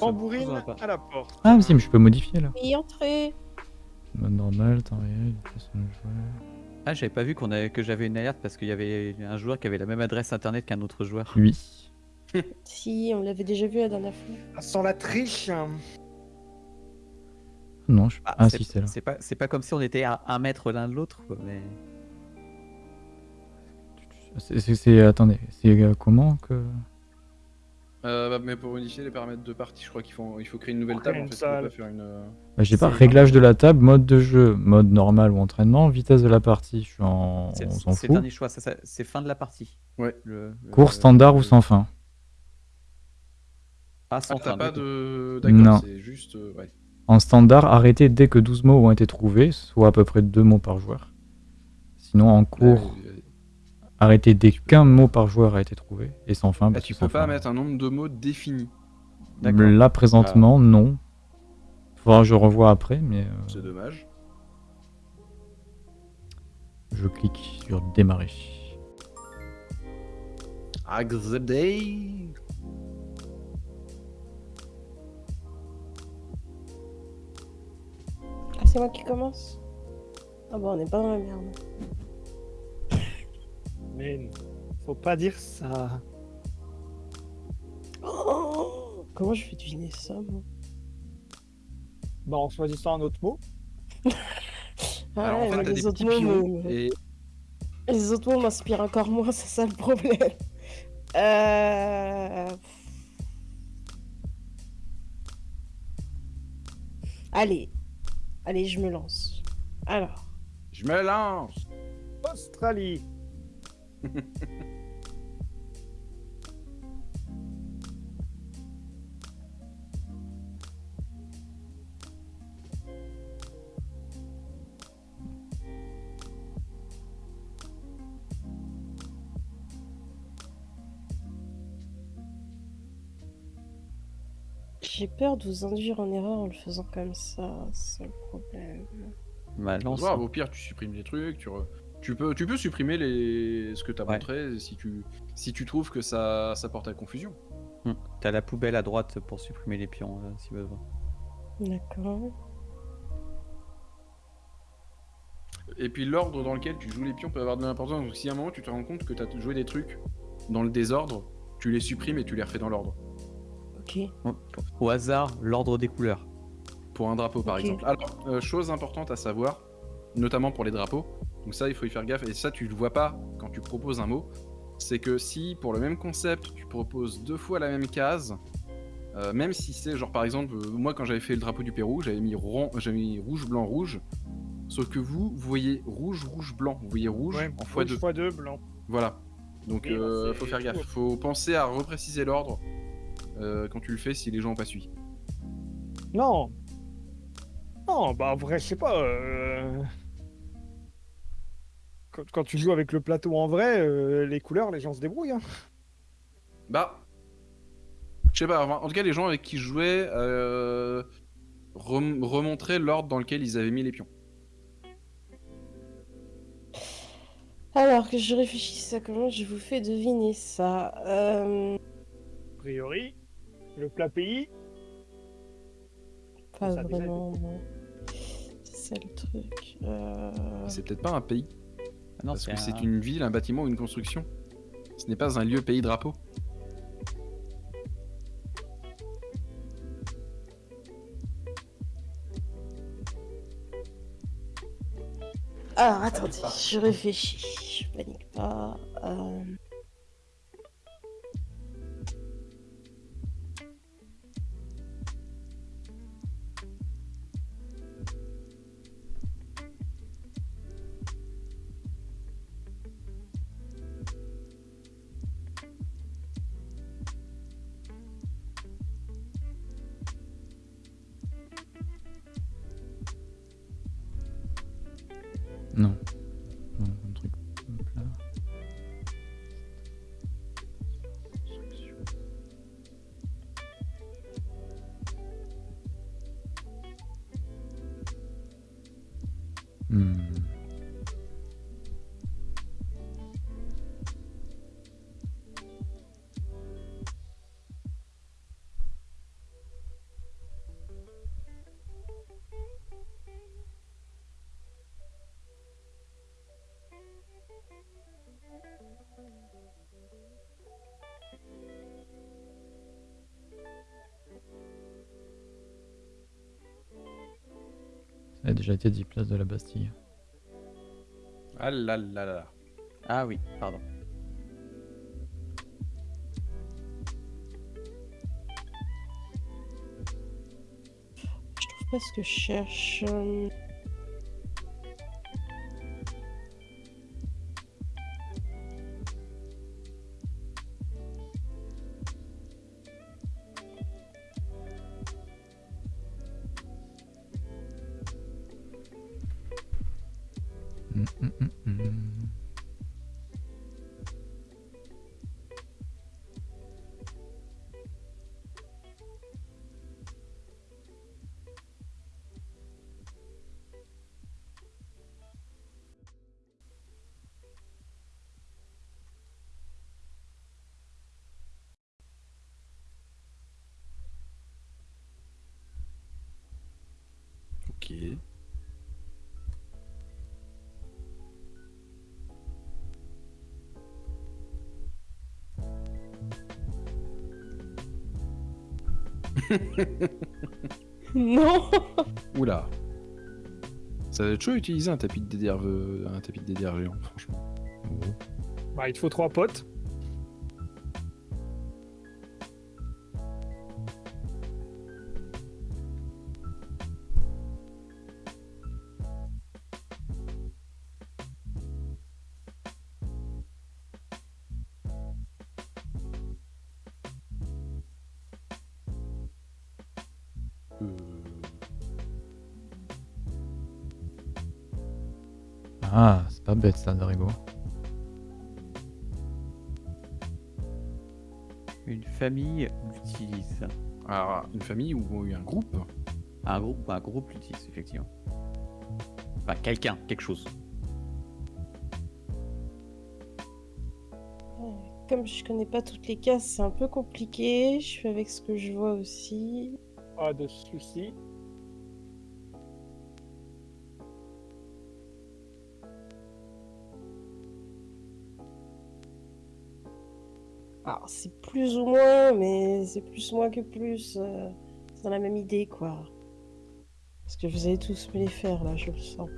Tambourine à la porte.
Ah mais si, mais je peux modifier là.
Et entrée.
Mode normal, temps réel, façon de jouer.
Ah, j'avais pas vu qu'on avait... que j'avais une alerte parce qu'il y avait un joueur qui avait la même adresse internet qu'un autre joueur.
Oui.
Si, on l'avait déjà vu la dernière fois.
Ça sent la triche. hein.
Non, je...
Ah,
ah
c'est-
si, c'est là.
C'est pas, c'est pas comme si on était à un mètre l'un de l'autre, quoi, mais.
C'est- Attendez, c'est euh, comment que...
Euh, bah, mais pour modifier les paramètres de partie, je crois qu'il faut, il faut créer une nouvelle table. En fait, on peut
salle.
pas faire une. euh,
Bah, j'ai pas réglage de la table, mode de jeu, mode normal ou entraînement, vitesse de la partie, je suis en...
C'est
on s'en
c'est
fout.
dernier choix, c'est fin de la partie.
Ouais.
Le, le-
Cours standard ou
le-
sans fin
Ah,
Ah,
sans
t'as
fin.
pas
du coup.
de.
Non.
D'accord, c'est juste. euh, ouais.
En standard, arrêtez dès que 12 mots ont été trouvés, soit à peu près 2 mots par joueur. Sinon, en cours,
Euh,
arrêtez dès qu'un mot par joueur a été trouvé, et sans fin,
bah,
parce
tu
que
peux pas
fin.
mettre un nombre de mots défini.
D'accord.
Là, présentement, non. Faudra que je revoie après, mais euh,
C'est dommage.
je clique sur démarrer.
Accepté.
C'est moi qui commence. Ah bon, on n'est pas dans la merde.
Mais faut pas dire ça.
Oh Comment je fais deviner ça, moi?
Bah, en choisissant un autre mot.
Ah
Alors
ouais,
en fait,
mais
t'as des
les autres
petits
mots,
pions
me-
et
les autres mots m'inspirent encore moins, c'est ça le problème. Euh... Allez, allez, je me lance. Alors,
je me lance.
Australie.
j'ai peur de vous induire en erreur en le faisant comme ça, c'est le problème.
Bah,
au pire, tu supprimes les trucs, tu, re- tu, peux, tu peux supprimer les... ce que t'as
Ouais.
montré si tu, si tu trouves que ça, ça porte à confusion.
Hmm. T'as la poubelle à droite pour supprimer les pions euh, si besoin.
D'accord.
Et puis l'ordre dans lequel tu joues les pions peut avoir de l'importance. Donc si à un moment tu te rends compte que tu as joué des trucs dans le désordre, tu les supprimes et tu les refais dans l'ordre.
Ok.
Au hasard, l'ordre des couleurs.
Pour un drapeau par exemple. Alors, euh, chose importante à savoir, notamment pour les drapeaux, donc ça il faut y faire gaffe, et ça tu le vois pas quand tu proposes un mot, c'est que si pour le même concept tu proposes deux fois la même case, euh, même si c'est genre par exemple, euh, moi quand j'avais fait le drapeau du Pérou, j'avais mis, rond- j'avais mis rouge, blanc, rouge, sauf que vous, vous voyez rouge, rouge, blanc, vous voyez rouge
Ouais,
en fois
rouge
deux.
fois deux, blanc.
Voilà. Donc
Oui,
euh,
c'est
faut faire
tout.
gaffe. Faut penser à repréciser l'ordre euh, quand tu le fais si les gens ont pas suivi.
Non. Non, bah en vrai, je sais pas. euh, Quand, quand tu joues avec le plateau en vrai, euh, les couleurs, les gens se débrouillent. hein.
Bah. Je sais pas, en tout cas, les gens avec qui je jouais euh, rem- remontraient l'ordre dans lequel ils avaient mis les pions.
Alors que je réfléchisse à comment je vous fais deviner ça. Euh...
A priori, le plat pays,
Pas
Ça a déjà
vraiment, non. C'est ça le truc. Euh...
C'est peut-être pas un pays,
Ah non,
parce que
un-
c'est une ville, un bâtiment ou une construction. Ce n'est pas un lieu pays drapeau.
Alors attendez, je réfléchis. Je panique pas. Euh...
Non. Ça a déjà été dit place de la Bastille.
Ah là là là.
Ah oui, pardon.
Je trouve pas ce que je cherche. Non
Oula. Ça va être chaud à utiliser un tapis de euh, un tapis de DDR géant, franchement.
Bah, il te faut trois potes.
Une famille
ou un groupe
Un groupe, un groupe l'utilise, effectivement. Enfin, quelqu'un, quelque chose.
Comme je connais pas toutes les cases, c'est un peu compliqué. Je fais avec ce que je vois aussi.
Pas de soucis.
Alors, c'est plus ou moins, mais c'est plus moins que plus. euh, c'est dans la même idée, quoi. Parce que vous allez tous me les faire, là, je le sens.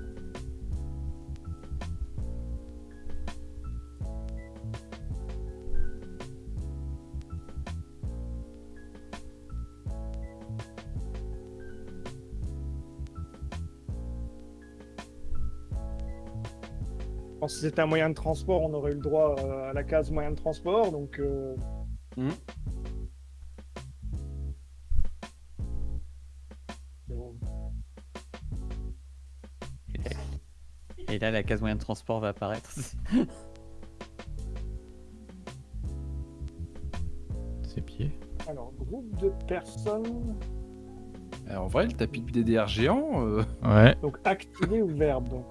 Si c'était un moyen de transport, on aurait eu le droit euh, à la case moyen de transport. Donc, euh,
Hmm.
bon.
Et là, la case moyen de transport va apparaître.
Ses pieds.
alors, groupe de personnes.
Alors, en vrai, le tapis de DDR géant, euh,
Ouais.
Donc, activé ou verbe. Donc,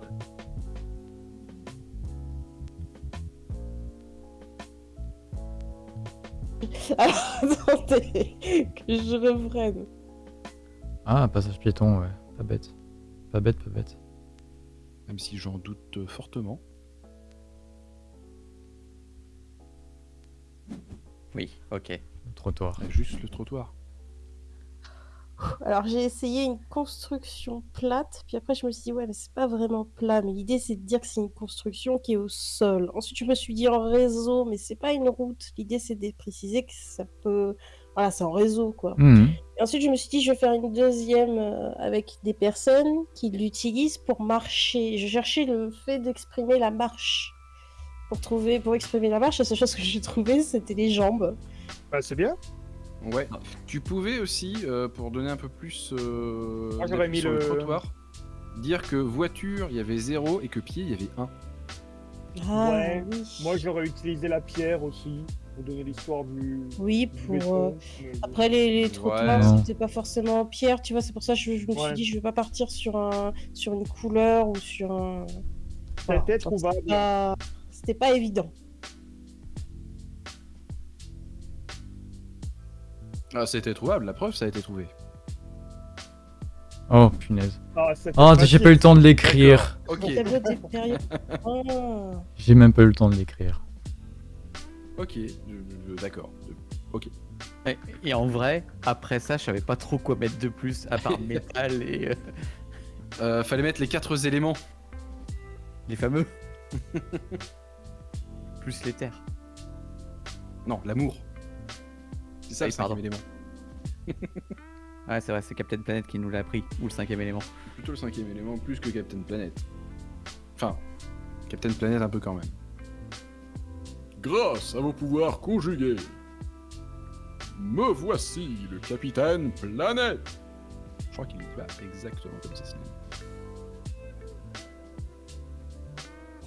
Que je reprenne.
Ah, passage piéton, ouais. Pas bête. Pas bête, pas bête.
même si j'en doute euh, fortement.
oui, ok.
Le trottoir.
Juste le trottoir.
Alors j'ai essayé une construction plate, puis après je me suis dit ouais mais c'est pas vraiment plat, mais l'idée c'est de dire que c'est une construction qui est au sol. Ensuite je me suis dit en réseau, mais c'est pas une route. L'idée c'est de préciser que ça peut, voilà c'est en réseau quoi. Et ensuite je me suis dit je vais faire une deuxième euh, avec des personnes qui l'utilisent pour marcher. Je cherchais le fait d'exprimer la marche. Pour trouver, pour exprimer la marche, la seule chose que j'ai trouvé c'était les jambes.
bah, c'est bien.
Ouais. Tu pouvais aussi, euh, pour donner un peu plus euh,
Moi, j'aurais
d'appui
mis
sur le...
le-
trottoir, dire que voiture, il y avait 0 et que pied, il y avait 1.
Ah
Ouais,
oui.
Moi, j'aurais utilisé la pierre aussi pour donner l'histoire du.
Oui,
du
pour.
béton,
euh,
mais-
Après, les, les trottoirs, c'était pas forcément en pierre, tu vois, c'est pour ça que je, je me suis dit, je vais pas partir sur, un, sur une couleur ou sur un. Voilà.
C'était trouvable.
c'était pas- C'était pas évident.
Ah, c'était trouvable, la preuve, ça a été trouvé.
Oh, punaise.
Ah,
Oh, j'ai pas eu le temps de l'écrire.
Ah.
J'ai même pas eu le temps de l'écrire.
ok, d'accord. Ok.
Et, et en vrai, après ça, je savais pas trop quoi mettre de plus à part métal et euh,
Euh, fallait mettre les quatre éléments.
les fameux. plus les terres.
Non, l'amour. C'est ça
Oui,
le cinquième élément.
Ouais, c'est vrai, c'est Captain Planet qui nous l'a appris, ou le cinquième élément.
Plutôt le cinquième élément, plus que Captain Planet. Enfin, Captain Planet un peu quand même. Grâce à vos pouvoirs conjugués, me voici le Capitaine Planète. Je crois qu'il dit pas exactement comme ça. sinon.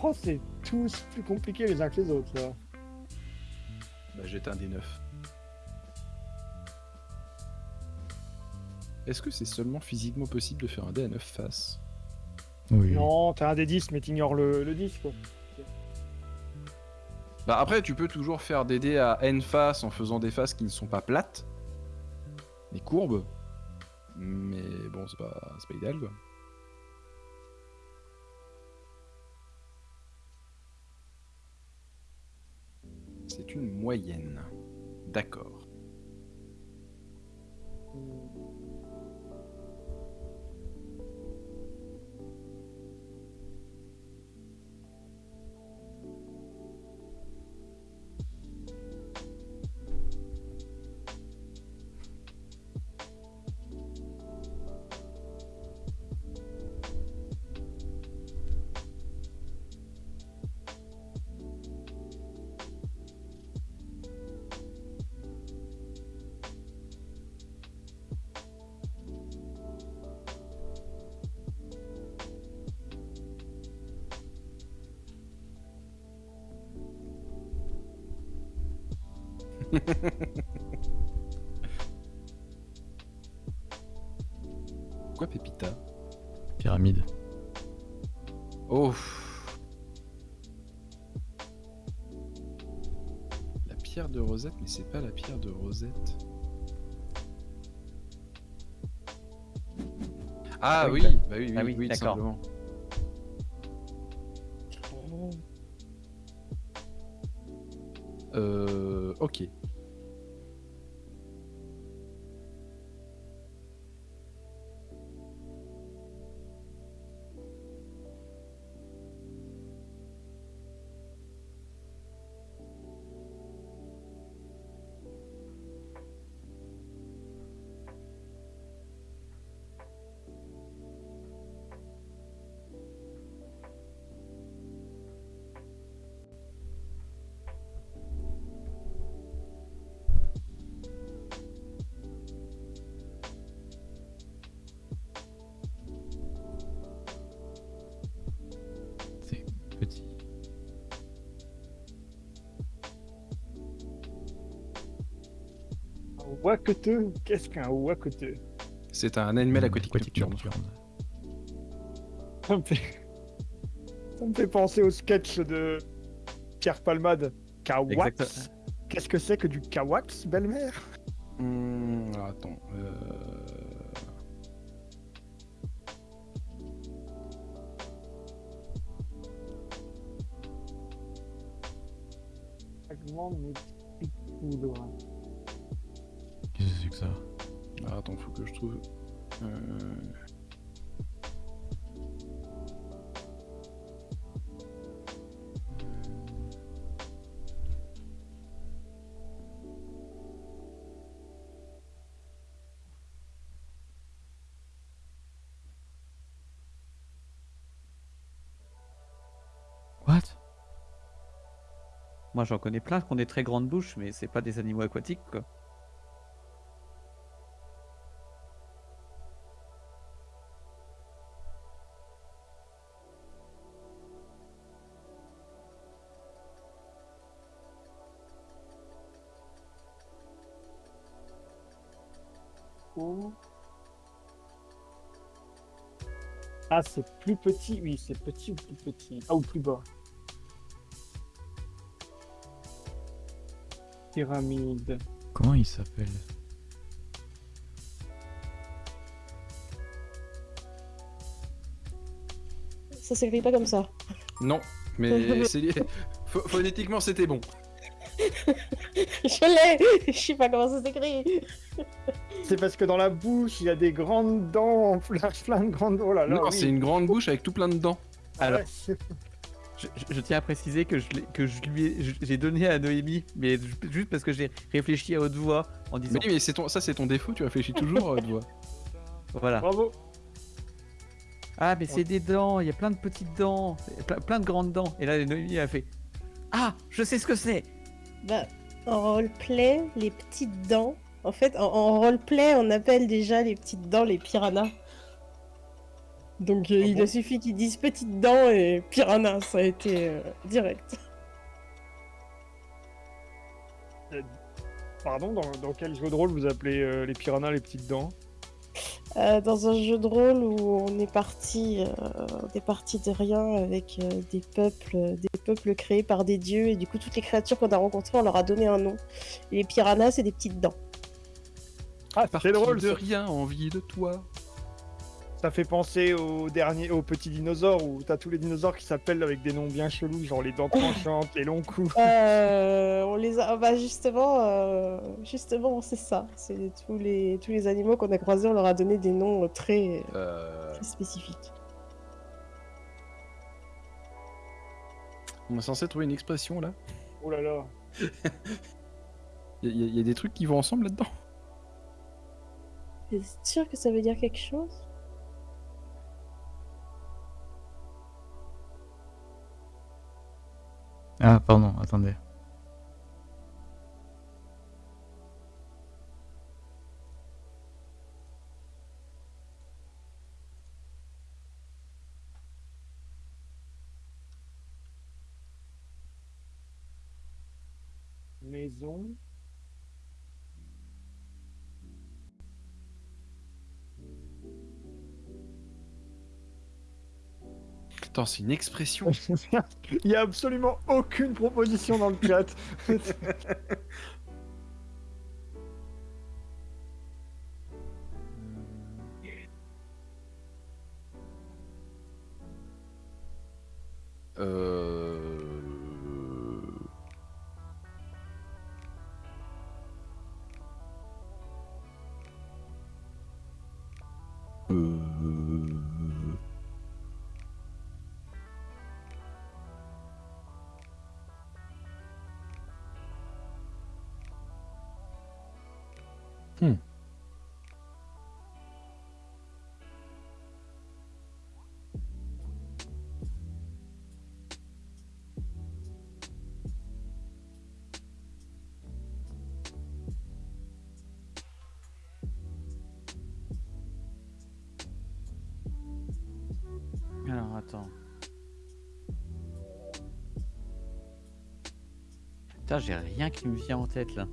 Oh, c'est tous plus compliqués les uns que les autres, là.
Bah, jette un des neuf. Est-ce que c'est seulement physiquement possible de faire un dé à 9 faces
Oui.
Non, t'as un des 10, mais t'ignores le, le 10, quoi.
Bah après, tu peux toujours faire des dés à n faces en faisant des faces qui ne sont pas plates, mais courbes. Mais bon, c'est pas, c'est pas idéal quoi. C'est une moyenne. D'accord. Quoi, Pépita?
Pyramide.
Oh La pierre de Rosette, mais c'est pas la pierre de Rosette. Ah,
oui, bah-
oui, oui,
ah oui,
oui,
d'accord.
Qu'est-ce qu'un Waketeux
C'est un animal aquatique, nocturne.
nocturne.
ça me, fait... ça me fait penser au sketch de Pierre Palmade. Kawax. Qu'est-ce que c'est que du Kawax, belle-mère?
Alors attends.
Moi, j'en connais plein qui ont des très grandes bouches, mais c'est pas des animaux aquatiques, quoi.
Ah, c'est plus petit, oui, c'est petit ou plus petit? Ah, ou plus bas. Pyramide.
Comment il s'appelle
Ça s'écrit pas comme ça.
Non, mais c'est lié- Pho- phonétiquement c'était bon.
Je l'ai Je sais pas comment ça s'écrit
C'est parce que dans la bouche, il y a des grandes dents, plein, plein de grandes. Oh là là.
non,
oui.
c'est une grande bouche avec tout plein de dents.
Alors,
Ouais,
je, je- je tiens à préciser que je, l'ai- que je lui j'ai donné à Noémie, mais ju- juste parce que j'ai réfléchi à haute voix en disant
Mais oui, mais c'est ton... ça c'est ton défaut, tu réfléchis toujours, euh, doigt.
voilà.
Bravo.
Ah, mais c'est des dents, il y a plein de petites dents, plein, plein de grandes dents. Et là, Noémie a fait Ah, je sais ce que c'est
Bah, en roleplay, les petites dents. En fait, en, en roleplay, on appelle déjà les petites dents les piranhas. Donc, euh,
Ah
il
bon
a suffi qu'ils disent petites dents et piranha, ça a été euh, direct.
Pardon, dans, dans quel jeu de rôle vous appelez euh, les piranhas les petites dents?
Euh, dans un jeu de rôle où on est parti, euh, on est parti de rien avec euh, des peuples, des peuples créés par des dieux et du coup toutes les créatures qu'on a rencontrées, on leur a donné un nom. Et les piranhas, c'est des petites dents.
Ah, c'est drôle.
de
ça.
rien, envie de toi.
Ça fait penser au dernier, au petit dinosaure où t'as tous les dinosaures qui s'appellent avec des noms bien chelous, genre les dents tranchantes, les longs coups.
Euh, on les a. Bah justement, euh, justement, c'est ça. C'est tous les tous les animaux qu'on a croisés, on leur a donné des noms très,
Euh,
très spécifiques.
on est censé trouver une expression là?
Oh là là.
Il y, a- y a des trucs qui vont ensemble là-dedans?
T'es sûr que ça veut dire quelque chose?
Ah, pardon, attendez.
Maison.
C'est une expression.
Il y a absolument aucune proposition dans le chat.
Euh...
Putain, j'ai rien qui me vient en tête là.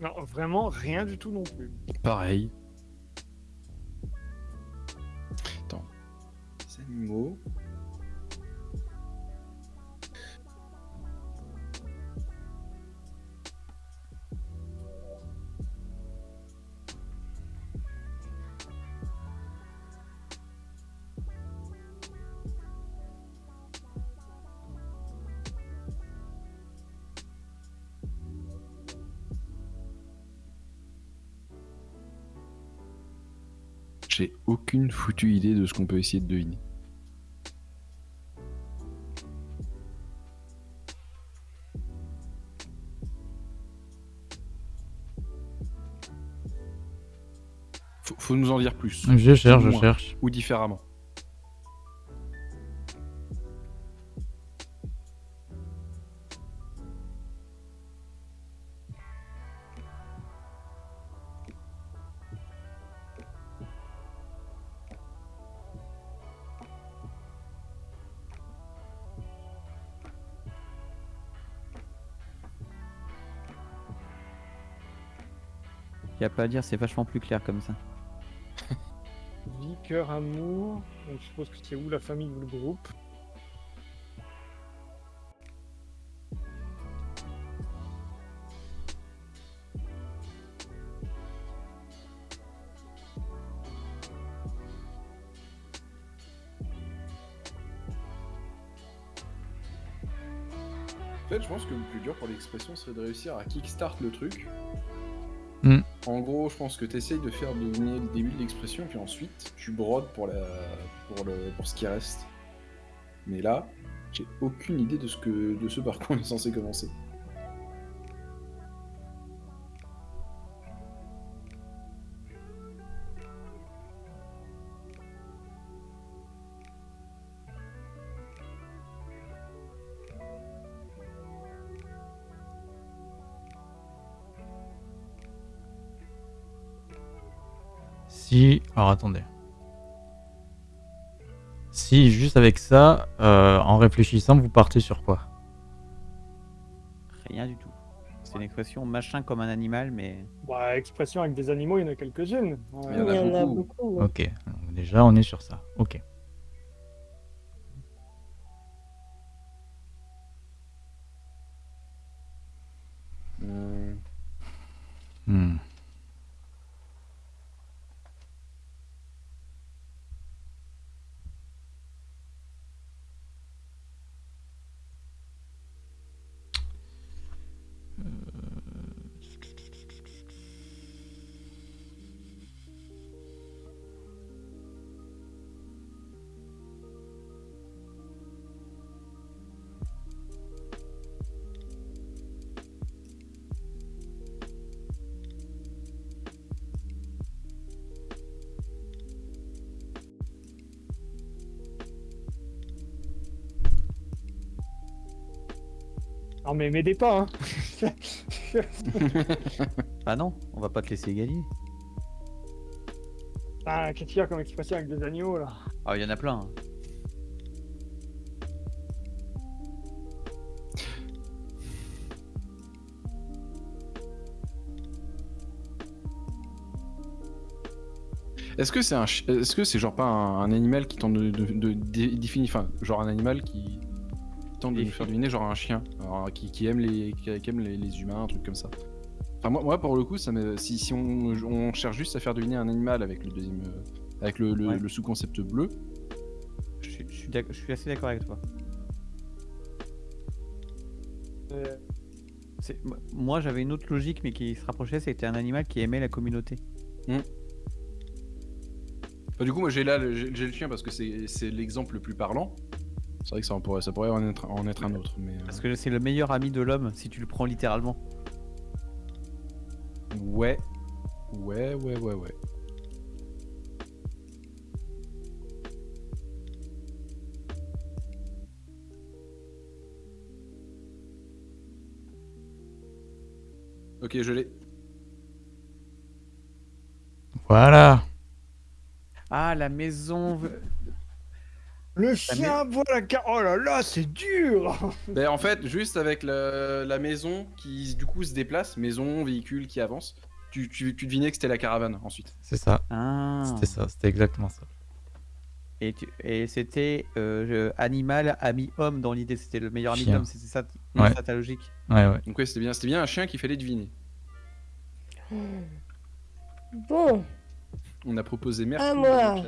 Non, vraiment rien du tout non plus.
Pareil. J'ai aucune foutue idée de ce qu'on peut essayer de deviner. Faut, faut nous en dire plus.
Je cherche, je
Moins.
cherche.
Ou différemment.
Pas à dire, c'est vachement plus clair comme ça.
Vie, cœur, amour. Donc je suppose que c'est où la famille ou le groupe?
En fait, je pense que le plus dur pour l'expression serait de réussir à kickstart le truc. En gros, je pense que tu essayes de faire deviner le début de l'expression, puis ensuite tu brodes pour, ce qui reste. Mais là, j'ai aucune idée de ce, que... de ce on est censé commencer.
Alors attendez. Si, juste avec ça, euh, en réfléchissant, vous partez sur quoi?
Rien du tout. C'est une expression machin comme un animal, mais.
Bah, expression avec des animaux, il y en a quelques-unes. Ouais.
Il y en a beaucoup.
beaucoup. ouais.
Ok, donc déjà on est sur ça. Ok.
Non mais m'aidez pas, hein.
Ah non, on va pas te laisser gagner.
ah, qu'est-ce qu'il y a comme expression avec des agneaux là?
Ah, il y en a plein. hein.
Est-ce que c'est un, est-ce que c'est genre pas un, un animal qui tente de, de, de dé- définir, enfin, genre un animal qui tente de nous faire deviner, genre un chien, alors, qui, qui aime les, qui, qui aime les, les humains, un truc comme ça. Enfin moi, moi pour le coup, ça me, si, si on, on cherche juste à faire deviner un animal avec le deuxième, euh, avec le, le-
Ouais.
le sous-concept bleu,
Je suis, je suis d'ac- je suis assez d'accord avec toi.
Euh,
moi- j'avais une autre logique, mais qui se rapprochait, c'était un animal qui aimait la communauté.
Bah, du coup, moi j'ai là, le- j'ai j'ai le chien parce que c'est c'est l'exemple le plus parlant. C'est vrai que ça en pourrait, ça pourrait en être, en être un autre, mais euh,
Parce que c'est le meilleur ami de l'homme, si tu le prends littéralement.
ouais, ouais, ouais, ouais, ouais. Ok, je l'ai.
Voilà.
Ah, la maison.
Le chien voit la carte. Oh là là, c'est dur
Ben, en fait, juste avec la, la maison qui du coup se déplace, maison, véhicule qui avance, tu, tu, tu devinais que c'était la caravane ensuite.
C'est ça.
Ah.
C'était ça. C'était exactement ça.
Et, tu- et c'était euh, animal, ami, homme dans l'idée. C'était le meilleur ami l'homme. C'était ça,
Ouais.
ça ta logique.
Ouais, ouais.
Donc ouais, c'était bien, c'était bien un chien qu'il fallait deviner.
Bon,
On a proposé mère
À
poule
moi.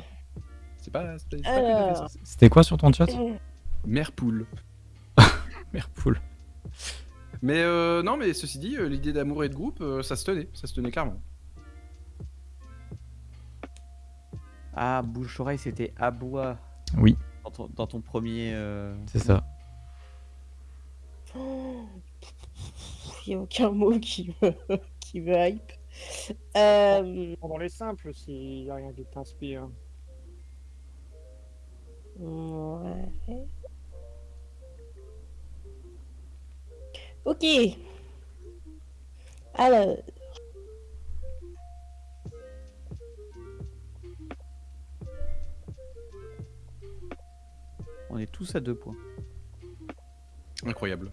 C'est pas,
alors.
C'était quoi sur ton chat?
Mère poule.
Mère poule.
Mais euh, non, mais ceci dit, euh, l'idée d'amour et de groupe, euh, ça se tenait, ça se tenait clairement.
Ah, bouche-oreille, c'était abois
Oui,
dans ton, dans ton premier. euh,
c'est ça.
Il n'y a aucun mot qui me, qui me hype. Euh,
Dans les simples, s'il n'y a rien qui t'inspire.
Ouais. Ok. Alors,
On est tous à deux points.
Incroyable.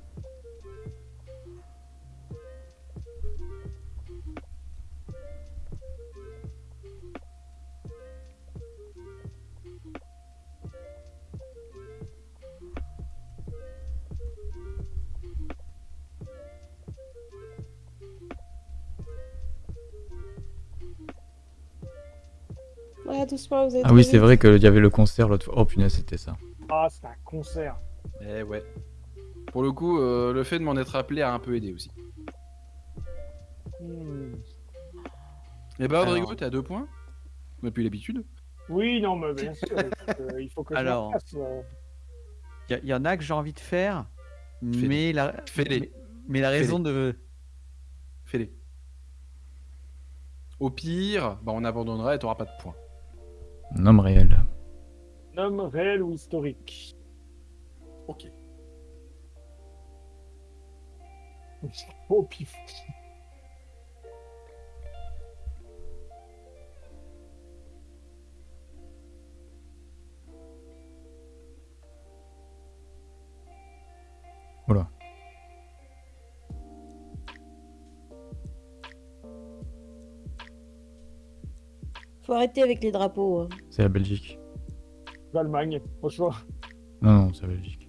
Ouais, doucement, vous êtes
Ah oui, c'est vrai qu'il y avait le concert l'autre fois. Oh punaise, c'était ça.
Ah, c'est un concert.
Eh ouais. Pour le coup, euh, le fait de m'en être rappelé a un peu aidé aussi.
Hmm.
Eh ben, Rodrigo,
Alors.
t'es à deux points Depuis l'habitude.
Oui, non, mais bien sûr, euh, il faut que je
Alors.
fasse. euh.
Il y, y en a que j'ai envie de faire, mais la,
Fais-les.
mais, mais la raison de.
Fais-les. Au pire, bah, on abandonnera et t'auras pas de points.
Nom réel.
Nom réel ou historique
Ok.
Au pif.
Oula.
Faut arrêter avec les drapeaux. hein.
C'est la Belgique.
L'Allemagne, au choix.
Non, non, c'est la Belgique.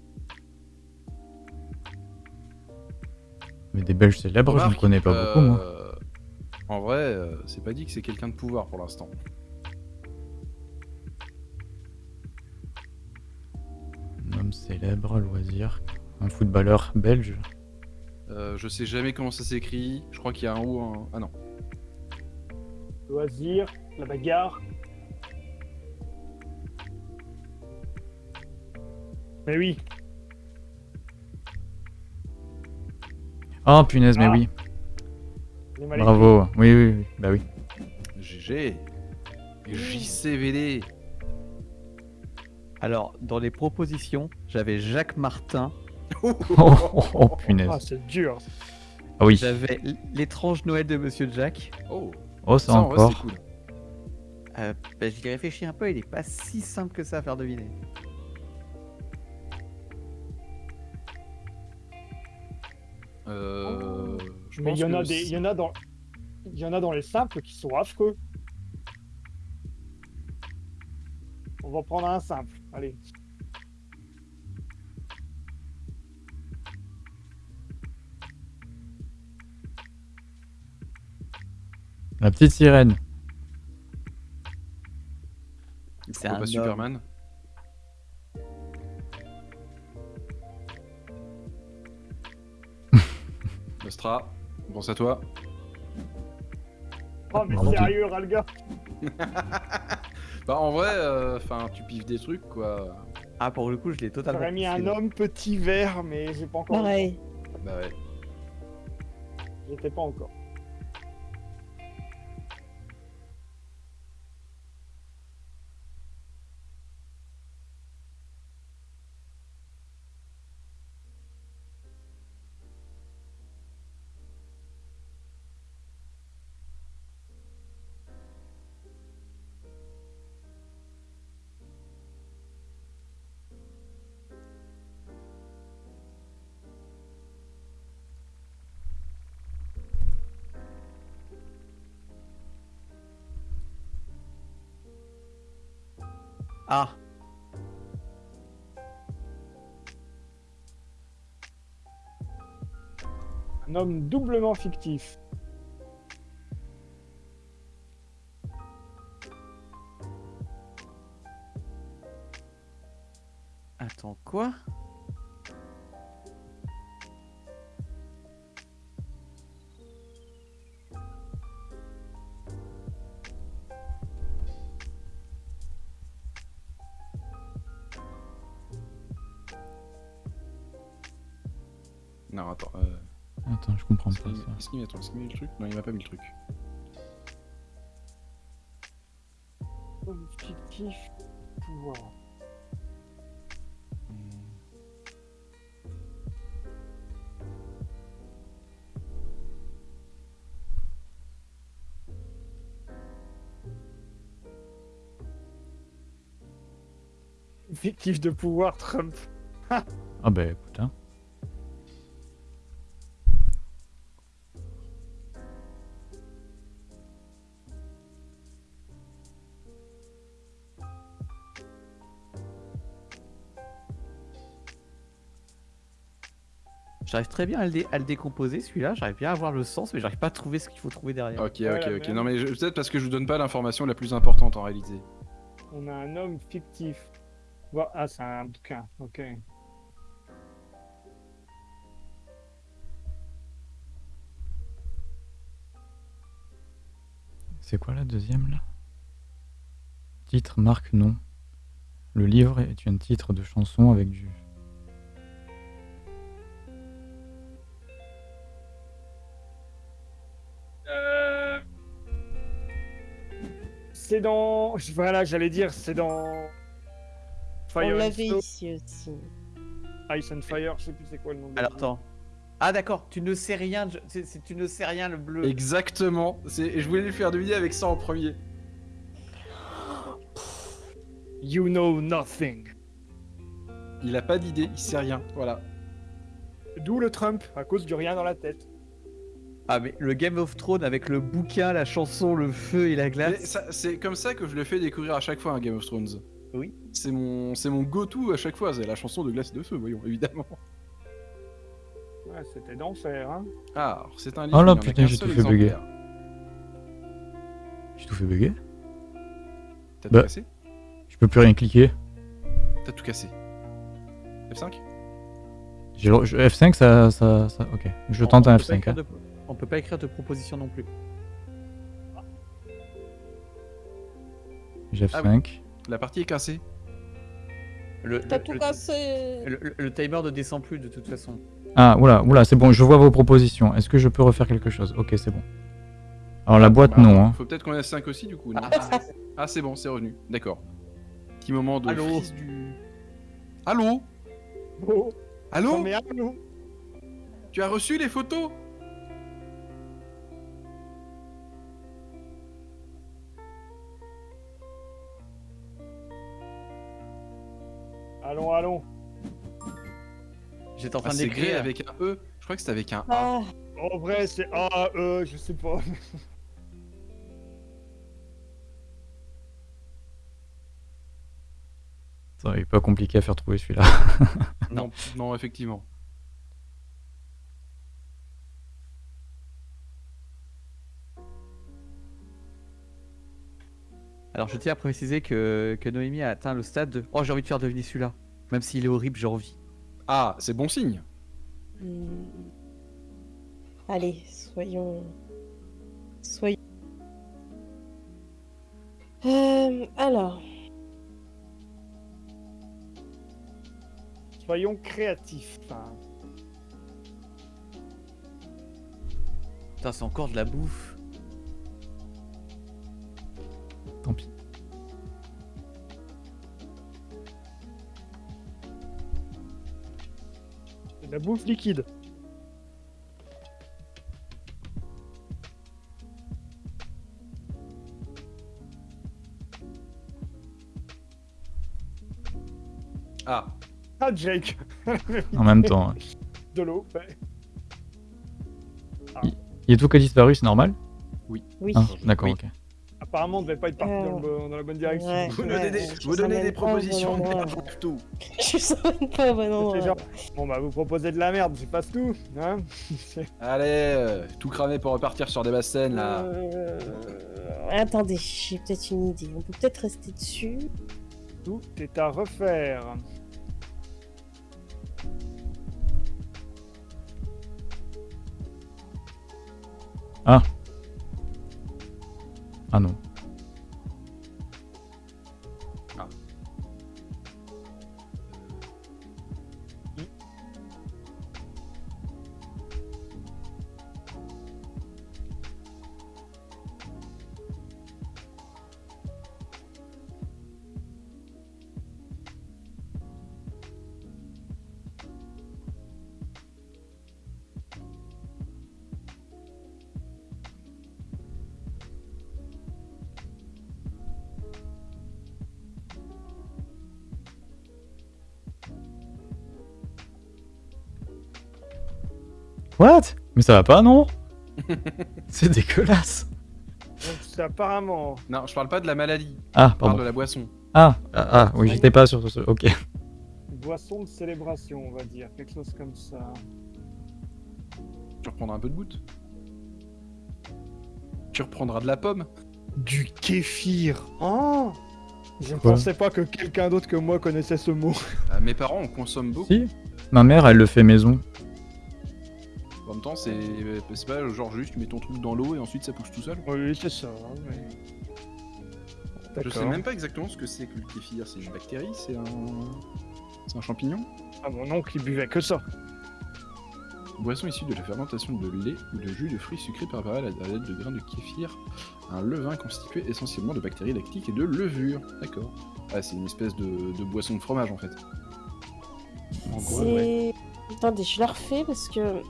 Mais des Belges célèbres, je ne
Remarque,
connais pas beaucoup, moi.
euh, En vrai, euh, c'est pas dit que c'est quelqu'un de pouvoir pour l'instant.
Un homme célèbre, loisir. Un footballeur belge.
Euh, je sais jamais comment ça s'écrit. Je crois qu'il y a un ou un. Ah non.
Loisir, la bagarre. Mais oui,
Oh punaise, mais
Ah.
oui. Bravo. Oui, oui, oui. Bah oui.
GG. JCVD.
Alors, dans les propositions, j'avais Jacques Martin
Oh, oh, oh, punaise.
Ah, c'est dur.
Ah oui.
J'avais l'étrange Noël de Monsieur Jack.
Oh,
Oh, ça,
ça en vrai
encore.
cool.
Euh, bah, J'y ai réfléchi un peu, il est pas si simple que ça à faire deviner.
Euh, je
Mais il y en a
que
des, il
c'est-
y en a dans, il y en a dans les simples qui sont affreux. On va prendre un simple. Allez.
La petite sirène.
C'est
pas
homme.
Superman Nostra, pense à toi.
Oh mais sérieux, Ralga.
Bah en vrai, enfin tu pives des trucs quoi.
Ah, pour le coup, je l'ai totalement.
J'aurais mis un homme petit vert, mais j'ai pas encore.
Pareil.
Bah ouais.
J'étais pas encore. Un homme doublement fictif.
Est-ce qu'il attends, est-ce qu'il met le truc Non il m'a pas mis le truc.
Homme fictif. Pouvoir. Fictif de pouvoir, Trump.
Ah bah écoute,
J'arrive très bien à le, dé- à le décomposer celui-là, j'arrive bien à voir le sens, mais j'arrive pas à trouver ce qu'il faut trouver derrière.
Ok ok ok. Non mais je- peut-être parce que je vous donne pas l'information la plus importante en réalité.
On a un homme fictif. Ah, c'est un bouquin. Ok.
C'est quoi la deuxième là? Titre, marque, nom. Le livre est un titre de chanson avec du.
C'est dans. Voilà, j'allais dire, c'est dans.
On
Fire and
l'avait ici aussi.
Ice and Fire, je sais plus c'est quoi le nom.
Alors attends. Ah d'accord, tu ne sais rien, je- tu ne sais rien le bleu.
Exactement. Je voulais le faire deviner avec ça en premier.
You know nothing.
Il a pas d'idée, il sait rien. Voilà.
D'où le Trump, à cause du rien dans la tête.
Ah mais le Game of Thrones avec le bouquin, la chanson, le feu et la glace.
C'est comme ça que je le fais découvrir à chaque fois un Game of Thrones.
Oui.
C'est mon, c'est mon go-to à chaque fois, c'est la chanson de Glace et de Feu, voyons, évidemment.
Ouais, c'était d'enfer, hein.
Ah, c'est un livre.
Oh là, putain, j'ai tout fait bugger. J'ai tout fait bugger
T'as
Bah.
tout cassé?
Je peux plus rien cliquer.
T'as tout cassé. F5
J'ai le- je- F5, ça, ça, ça- Ok. Je tente un
peut pas
F5.
écrire
hein.
On peut pas écrire de proposition non plus.
J'ai
Ah
F5.
La partie est cassée.
Le,
T'as
le-
tout
le-
cassé
le- le- le timer ne descend plus de toute façon.
Ah, oula, oula, c'est bon, je vois vos propositions. Est-ce que je peux refaire quelque chose? Ok, c'est bon. Alors la boîte,
Bah,
non. Hein.
Faut peut-être qu'on ait 5 aussi, du coup. Non
Ah,
Ah, c'est bon, c'est revenu. D'accord. Petit moment de
Allô
frise du. Allô?
Oh,
Allô?
Non, mais allô?
Tu as reçu les photos?
Allons, allons.
J'étais en
Ah,
train
gré
d'écrire.
avec un E. Je crois que c'était avec un A.
Ah,
En vrai, c'est A, E, je sais pas.
Ça, il est pas compliqué à faire trouver celui-là.
Non, non, effectivement.
Alors je tiens à préciser que, que Noémie a atteint le stade de Oh j'ai envie de faire deviner celui-là. Même s'il est horrible, j'ai envie.
Ah, c'est bon signe.
hmm. Allez, soyons. Soyons. Euh, alors,
Soyons créatifs. Enfin,
Putain, c'est encore de la bouffe.
Tant pis.
c'est de la bouffe liquide.
Ah,
Ah, Jake
En même temps.
De l'eau, ouais.
il y a tout qui a disparu, c'est normal?
Oui.
Ah, D'accord,
Oui.
ok.
Apparemment, on devait pas être parti
Euh,
dans, le bon- dans la bonne direction.
ouais.
vous donnez des,
je
vous donnez des propositions, pas pour tout.
Je sais pas au bon endroit.
C'est genre, bon bah vous proposez de la merde, j'y passe tout, hein
Allez, euh, tout cramé pour repartir sur des basses scènes là.
Euh, Attendez, j'ai peut-être une idée. On peut peut-être rester dessus.
Tout est à refaire.
Ah non. Mais ça va pas, non C'est dégueulasse.
Donc c'est apparemment...
Non, je parle pas de la maladie,
Ah,
je parle
pardon.
de la boisson.
Ah, ah, ah, oui, j'étais pas sur ce... Ok.
une boisson de célébration, on va dire. Quelque chose comme ça.
Tu reprendras un peu de goutte. Tu reprendras de la pomme.
Du kéfir Oh Je ne pensais pas que quelqu'un d'autre que moi connaissait ce mot.
Euh, mes parents en consomment beaucoup.
Si Ma mère, elle le fait maison.
En même temps, c'est pas genre juste tu mets ton truc dans l'eau et ensuite ça pousse tout seul.
Oui, c'est ça. mais-
Je sais même pas exactement ce que c'est que le kéfir. C'est une bactérie C'est un. C'est un champignon?
Ah, mon oncle, il buvait que ça.
Boisson issue de la fermentation de lait ou de jus de fruits sucrés préparés à la- à l'aide de grains de kéfir. Un levain constitué essentiellement de bactéries lactiques et de levure. D'accord. Ah, c'est une espèce de, de boisson de fromage en fait. En gros, ouais.
Attendez, je la refais parce que.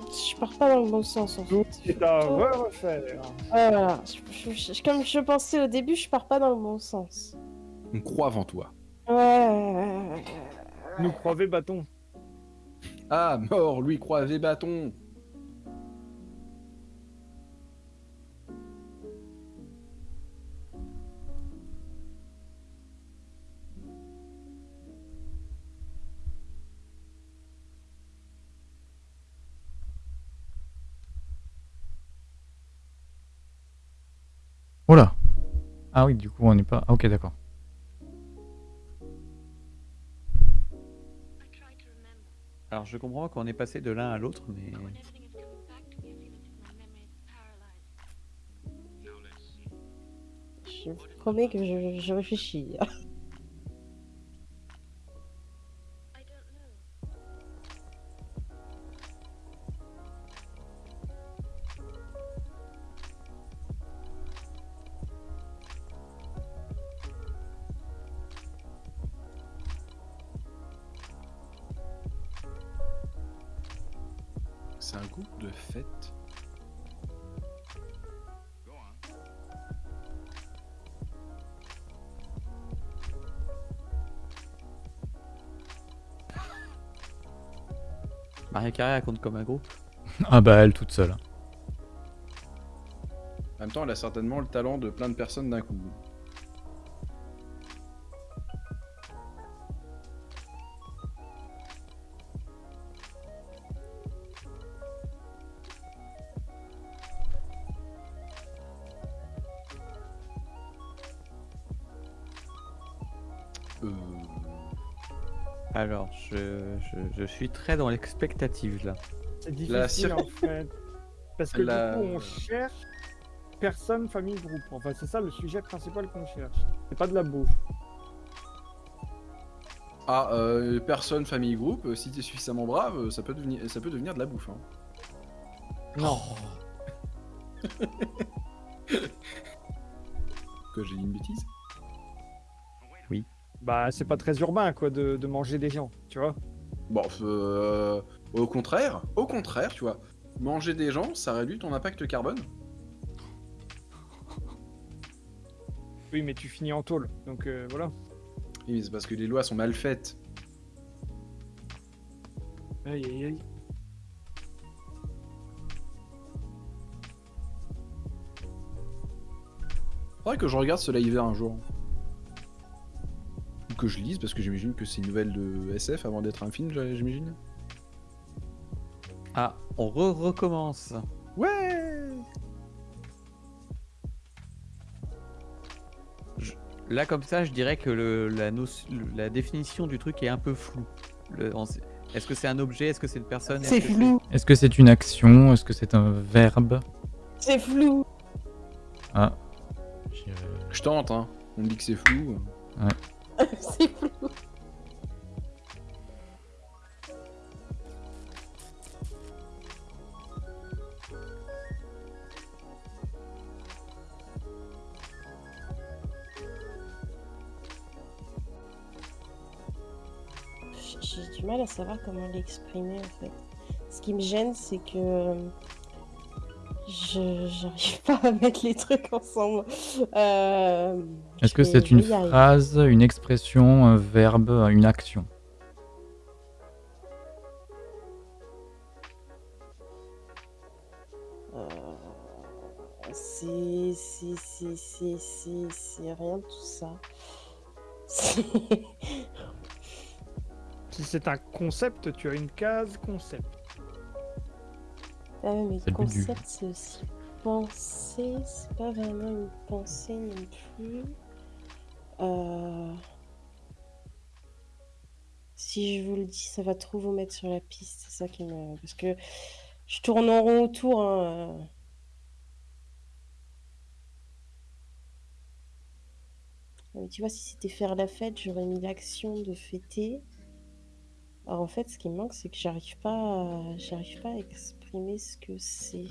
Je pars pas dans le bon sens en
Tout
fait.
est à
Oh.
refaire.
Voilà. Je- je- je- comme je pensais au début, je pars pas dans le bon sens.
On croit avant toi.
Ouais.
Nous croivez bâton.
Ah, mort, lui croisé bâton
Oh là Ah oui, du coup, on n'est pas... Ah, ok, d'accord.
Alors je comprends qu'on est passé de l'un à l'autre, mais.
Je vous promets que je, je réfléchis.
C'est un groupe de fête.
Maria Carré elle compte comme un groupe.
Ah bah elle toute seule.
En même temps, elle a certainement le talent de plein de personnes d'un coup.
Je, suis très dans l'expectative là.
C'est difficile en fait. Parce que
La-
du coup, on cherche personne, famille, groupe. Enfin, c'est ça le sujet principal qu'on cherche. C'est pas de la bouffe.
Ah, euh, personne, famille, groupe, euh, si t'es suffisamment brave, euh, ça peut devenir, ça peut devenir de la bouffe. hein.
Non.
Que j'ai dit une bêtise?
Bah, c'est pas très urbain, quoi, de, de manger des gens, tu vois.
Bon, euh, au contraire, au contraire, tu vois, manger des gens, ça réduit ton impact carbone.
Oui, mais tu finis en tôle, donc euh, voilà.
Oui, mais c'est parce que les lois sont mal faites.
Aïe, aïe, aïe.
Faudrait que je regarde ce live un jour. Ou que je lise, parce que j'imagine que c'est une nouvelle de SF avant d'être un film, j'imagine.
Ah, on re recommence.
Ouais
Là, comme ça, je dirais que le, la, notion- le- la définition du truc est un peu floue. Le- on sait- Est-ce que c'est un objet Est-ce que c'est une personne Est-ce
C'est
que
flou,
Est-ce que c'est une action Est-ce que c'est un verbe?
C'est flou.
Ah.
Je tente, hein. On me dit que c'est flou.
c'est flou. J'ai du mal à savoir comment l'exprimer en fait. Ce qui me gêne, c'est que euh, je j'arrive pas à mettre les trucs ensemble. Euh,
Est-ce que c'est une phrase, une expression, un verbe, une action?
Euh, C'est c'est c'est c'est c'est c'est rien de tout ça.
Si c'est un concept, tu as une case concept.
Ah ouais, mais
le
concept, c'est aussi penser, c'est pas vraiment une pensée non plus. Euh, Si je vous le dis, ça va trop vous mettre sur la piste, c'est ça qui me... Parce que je tourne en rond autour, hein, euh. Mais tu vois, si c'était faire la fête, j'aurais mis l'action de fêter. Alors en fait, ce qui me manque, c'est que j'arrive pas, à... j'arrive pas à exprimer ce que c'est.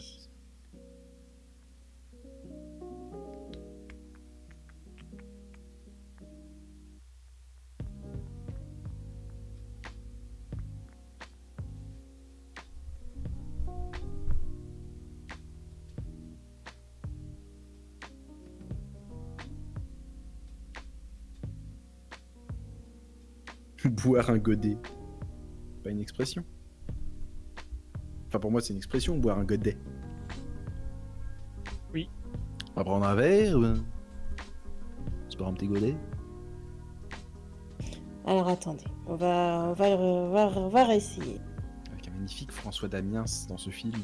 Boire un godet. Pas une expression. Enfin, pour moi, c'est une expression, boire un godet.
Oui.
On va prendre un verre ou... Se boire un petit godet
Alors attendez, on va, on va, on va, on va réessayer.
Avec un magnifique François Damiens dans ce film.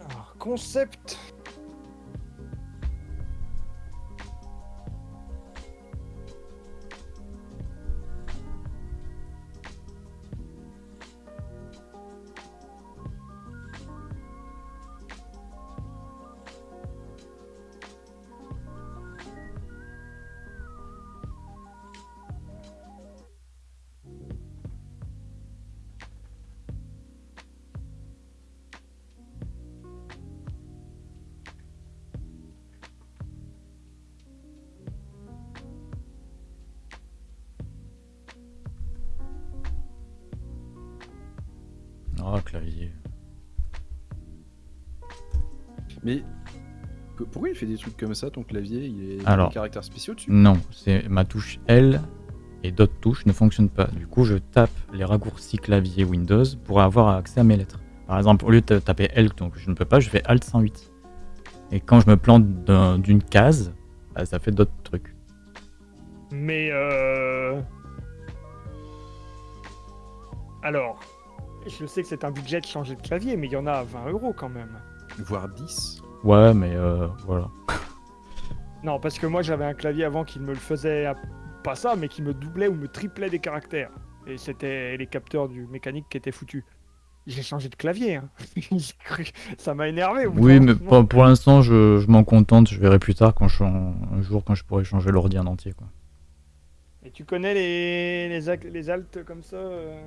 Alors, concept.
Des trucs comme ça, ton clavier Il est
Alors.
des caractères spéciaux dessus
Non, c'est ma touche L et d'autres touches ne fonctionnent pas. Du coup, je tape les raccourcis clavier Windows pour avoir accès à mes lettres. Par exemple, au lieu de taper L, donc je ne peux pas, je fais Alt 108. Et quand je me plante d'un- d'une case, bah, ça fait d'autres trucs.
Mais euh... Alors, je sais que c'est un budget de changer de clavier, mais il y en a à 20 euros quand même.
Voire 10
Ouais, mais euh, voilà.
Non, parce que moi j'avais un clavier avant qui me le faisait à- pas ça, mais qui me doublait ou me triplait des caractères. Et c'était les capteurs du mécanique qui étaient foutus. J'ai changé de clavier. hein. Ça m'a énervé.
Oui, mais pour, pour l'instant, je, je m'en contente. Je verrai plus tard quand je, un jour quand je pourrai changer l'ordi en entier. Quoi.
Et tu connais les, les, les altes comme ça euh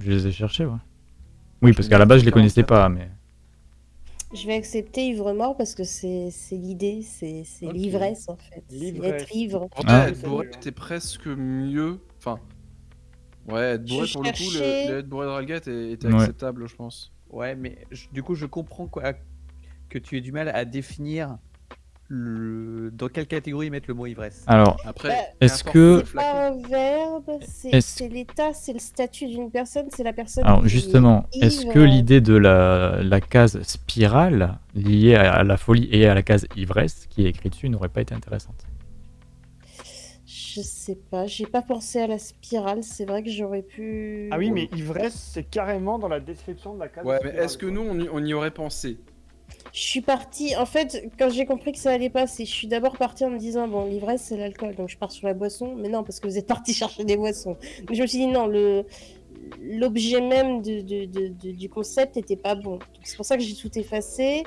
Je les ai cherchés, ouais. Oui, parce qu'à la base, je les connaissais pas, mais
Je vais accepter ivre-mort parce que c'est l'idée, c'est c'est
Ok.
l'ivresse en fait. C'est
L'ivresse.
être ivre.
En
Ah.
être bourré, c'était presque mieux. Enfin. Ouais, être bourré
Je
pour le coup,
cherchais-
le, le être bourré de Ralgate était
Ouais.
acceptable, je pense.
Ouais, mais je- du coup, je comprends quoi, que tu aies du mal à définir le... dans quelle catégorie mettre le mot ivresse?
alors,
Après,
Bah,
Est-ce que-
C'est pas un verbe, c'est l'état, c'est le statut d'une personne, c'est la personne.
alors
qui
justement,
est
est-ce que l'idée de la, la case spirale liée à, à la folie et à la case ivresse qui est écrite dessus n'aurait pas été intéressante?
Je sais pas, j'ai pas pensé à la spirale, c'est vrai que j'aurais pu.
Ah oui, mais ivresse, c'est carrément dans la description de la case.
Ouais, mais est-ce que nous, on y, on y aurait pensé?
Je suis partie, en fait, quand j'ai compris que ça allait pas, c'est je suis d'abord partie en me disant, bon, l'ivresse c'est l'alcool, donc je pars sur la boisson, mais non, parce que vous êtes parti chercher des boissons. Mais je me suis dit, non, le l'objet même de, de- de- de- du concept était pas bon. C'est pour ça que j'ai tout effacé.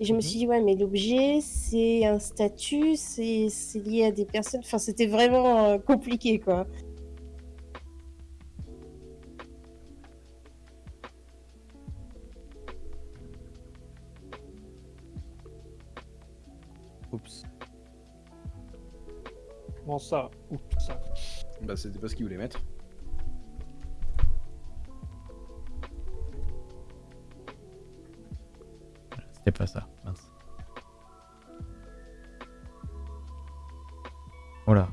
Et je me
Mhm.
suis dit, ouais, mais l'objet, c'est un statut, c'est c'est lié à des personnes. Enfin, c'était vraiment euh, compliqué, quoi.
Comment ça Oups, ça.
Bah, c'était pas ce qu'ils voulaient mettre.
C'était pas ça. Mince. Voilà.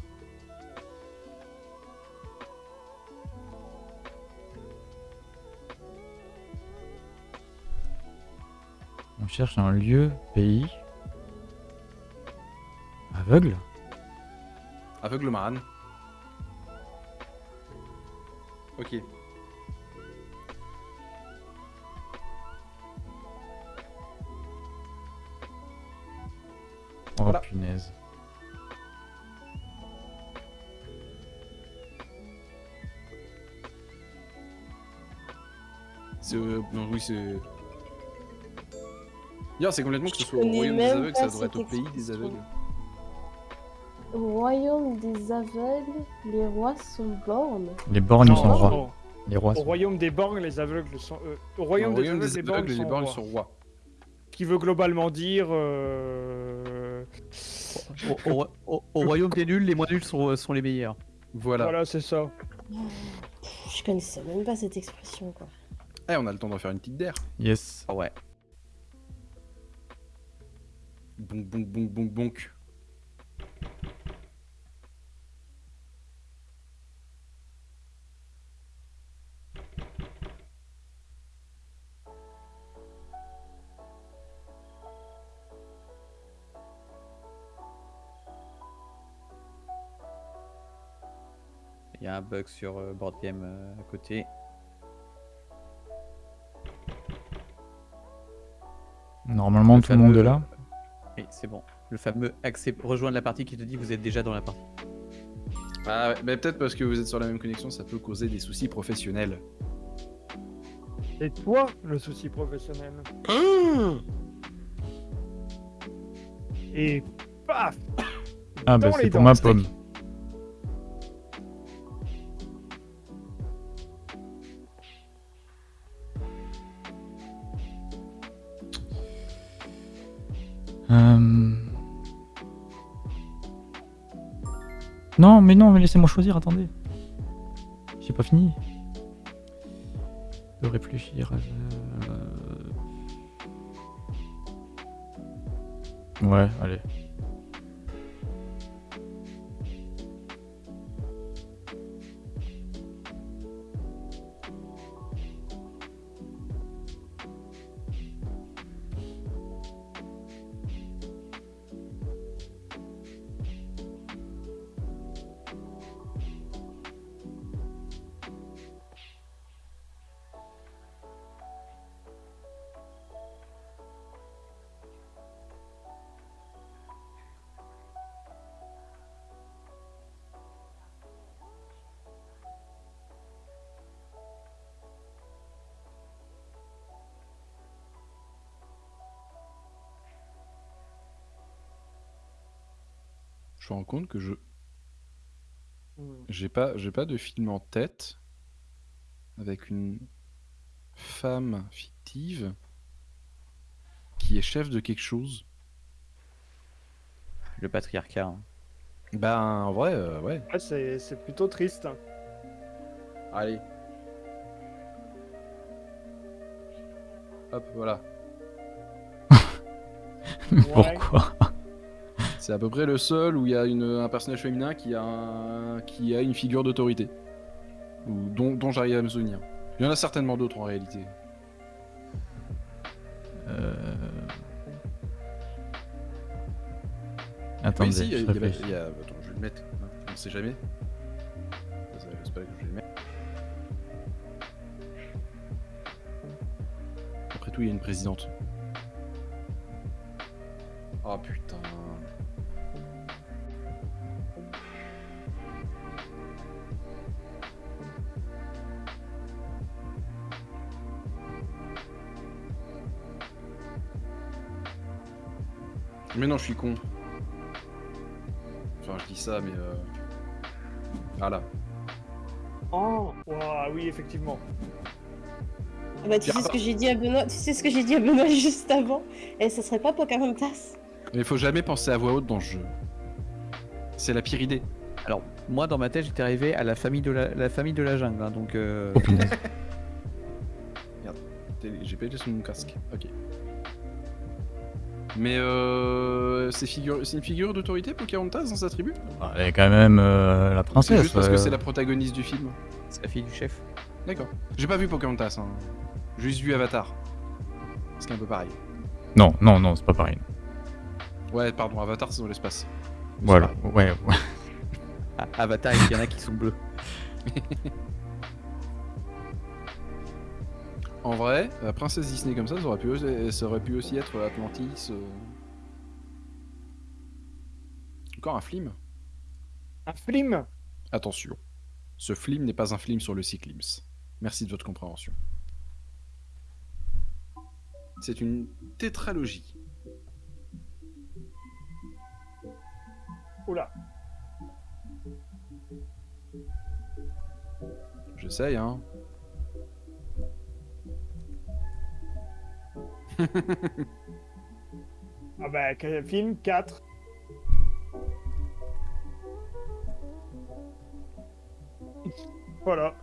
On cherche un lieu, pays. Aveugle
Aveugle Maran. Ok.
Oh
Voilà.
punaise.
C'est. euh, non, oui, c'est. D'ailleurs, c'est complètement que ce soit au royaume des aveugles, ça devrait être au pays des aveugles.
Au royaume des aveugles, les rois sont bornes.
Les borgnes
Non,
sont
non,
rois.
non.
Les rois
Au
sont
royaume des borgnes, les aveugles sont. euh, au royaume,
Au
des aveugles, les borgnes
les
sont. rois.
sont rois.
Qui veut globalement dire. euh,
Au, au- au- au royaume des nuls, les moins nuls sont, sont les meilleurs.
Voilà.
Voilà, c'est ça.
Je connaissais même pas cette expression, quoi.
Eh, on a le temps d'en faire une petite d'air.
Yes.
Ah ouais.
Bonk, bonk, bonk, bonk, bonk.
Un bug sur euh, Board Game euh, à côté.
Normalement,
Le
tout le monde est là.
Oui, c'est bon. Le fameux accept... rejoindre la partie qui te dit vous êtes déjà dans la partie.
Ah ouais, mais peut-être parce que vous êtes sur la même connexion, ça peut causer des soucis professionnels.
C'est toi le souci professionnel. Et paf
Ah, bah c'est pour ma
steak.
pomme. Non, mais non, mais laissez-moi choisir, attendez. J'ai pas fini. peux réfléchir. euh, Ouais, allez.
Me rends compte que je
Hmm.
j'ai pas j'ai pas de film en tête avec une femme fictive qui est chef de quelque chose.
Le patriarcat. hein.
Ben en vrai euh, ouais.
Ouais, c'est c'est plutôt triste. hein.
Allez. Hop, voilà.
Ouais.
Pourquoi?
C'est à peu près le seul où il y a une, un personnage féminin qui a, un- qui a une figure d'autorité. Ou dont, dont j'arrive à me souvenir. Il y en a certainement d'autres en réalité.
Euh... Attendez,
si, y
je
y y a- Attends, je vais le mettre. On sait jamais. Ça, C'est pas que je vais le mettre. Après tout, il y a une présidente. Oh putain. Mais non, je suis con. Enfin, je dis ça, mais euh... Voilà.
Oh, ouah, oui, effectivement.
Ah bah, tu sais ce que j'ai dit à Benoît, tu sais ce que j'ai dit à Benoît juste avant Et ça serait pas Pocahontas
Mais il faut jamais penser à voix haute dans le jeu. C'est la pire idée.
Alors, moi, dans ma tête, j'étais arrivé à la famille de la, la famille de la jungle. hein, donc, euh,
Oh.
T'es- J'ai pas été sur mon casque. Ok. Mais euh, c'est figure... c'est une figure d'autorité Pocahontas dans sa tribu?
Ah, Elle est quand même euh, la
C'est
princesse.
juste parce que c'est la protagoniste du film.
c'est la fille du chef.
D'accord. J'ai pas vu Pocahontas, hein. J'ai juste vu Avatar. Ce qui est un peu pareil.
Non, non, non, c'est pas pareil.
Ouais, pardon, Avatar c'est dans l'espace.
Voilà, ouais, ouais.
Ah, Avatar, il y en a qui sont bleus.
En vrai, la princesse Disney comme ça, ça aurait pu, aussi- ça aurait pu aussi être Atlantis. euh. Encore un film?
Un film?
Attention, ce film n'est pas un film sur le cyclisme. Merci de votre compréhension. C'est une tétralogie.
Oula.
J'essaye, hein.
Ah bah, film 4. Voilà.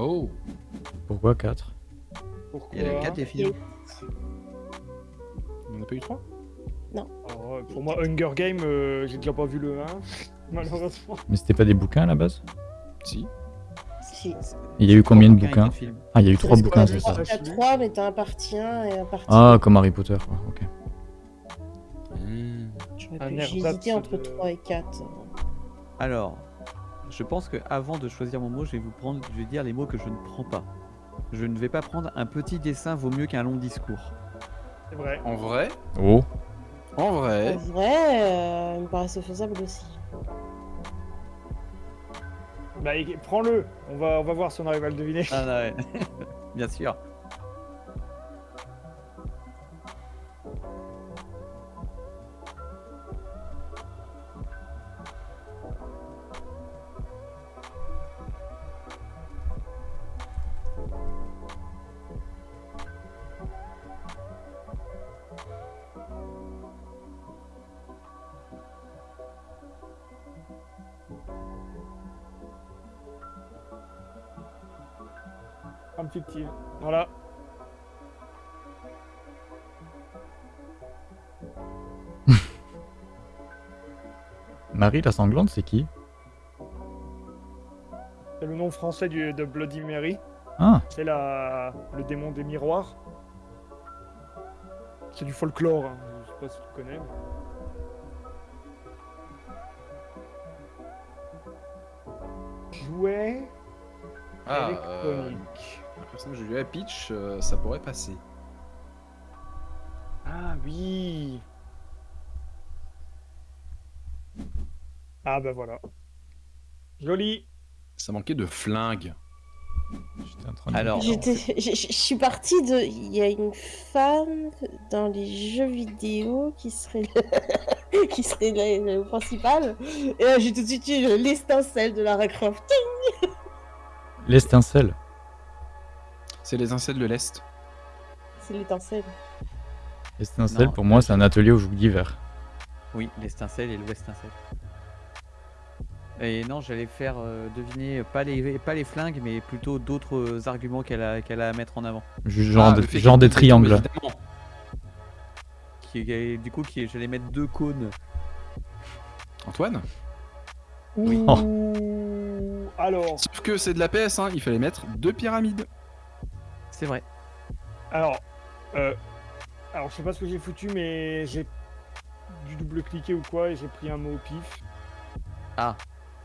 Oh
Pourquoi 4
Pourquoi?
Il y a les 4 des films.
On en a pas eu trois?
Alors, euh, Pour moi, Hunger Game, euh, j'ai déjà pas vu le 1, malheureusement.
Mais c'était pas des bouquins à la base?
Si.
Si.
Il y a eu combien de
et
bouquins? Ah, il y a eu trois
Parce
bouquins,
que-
c'est ça.
Ah,
T'as
je l'ai.
3, mais t'as un partie 1 et un partie
Ah, comme Harry Potter, quoi. Ok.
Pu-
air
J'ai hésité entre
de-
3 et 4.
Alors, je pense que avant de choisir mon mot, je vais vous prendre, je vais dire les mots que je ne prends pas. Je ne vais pas prendre un petit dessin vaut mieux qu'un long discours.
C'est vrai.
En vrai,
Oh,
en
En
vrai,
vrai, euh, il me paraissait faisable aussi.
Bah, prends-le. On va, on va voir si on arrive à le deviner.
Ah non, ouais. Bien sûr.
Marie la sanglante, c'est qui
C'est le nom français du, de Bloody Mary.
Ah,
C'est la, le démon des miroirs. C'est du folklore, hein. je sais pas si tu connais. Jouet
Ah, euh,
électronique.
un personnage de Peach, euh, ça pourrait passer.
Ah oui Ah bah voilà. Joli
Ça manquait de flingue.
j'étais en train de...
Alors,
Je suis partie de. Il y a une femme dans les jeux vidéo qui serait le, qui serait le, le principal. Et là, j'ai tout de suite eu le- l'étincelle de Lara Croft.
L'estincelle.
C'est les incels de l'Est.
C'est l'étincelle.
L'estincelle, pour moi, c'est un atelier où je joue d'hiver.
Oui, l'estincelle et l'ouestincelle. Et non, j'allais faire euh, deviner pas les, pas les flingues, mais plutôt d'autres euh, arguments qu'elle a, qu'elle a à mettre en avant.
Genre,
Ah,
de- genre des triangles.
Qui, qui- du coup, qui, j'allais mettre deux cônes.
Antoine?
Oui.
Alors,
Sauf que c'est de la PS, hein, il fallait mettre deux pyramides.
C'est vrai.
alors, euh, alors je sais pas ce que j'ai foutu, mais j'ai dû double-cliquer ou quoi, et j'ai pris un mot au pif.
Ah,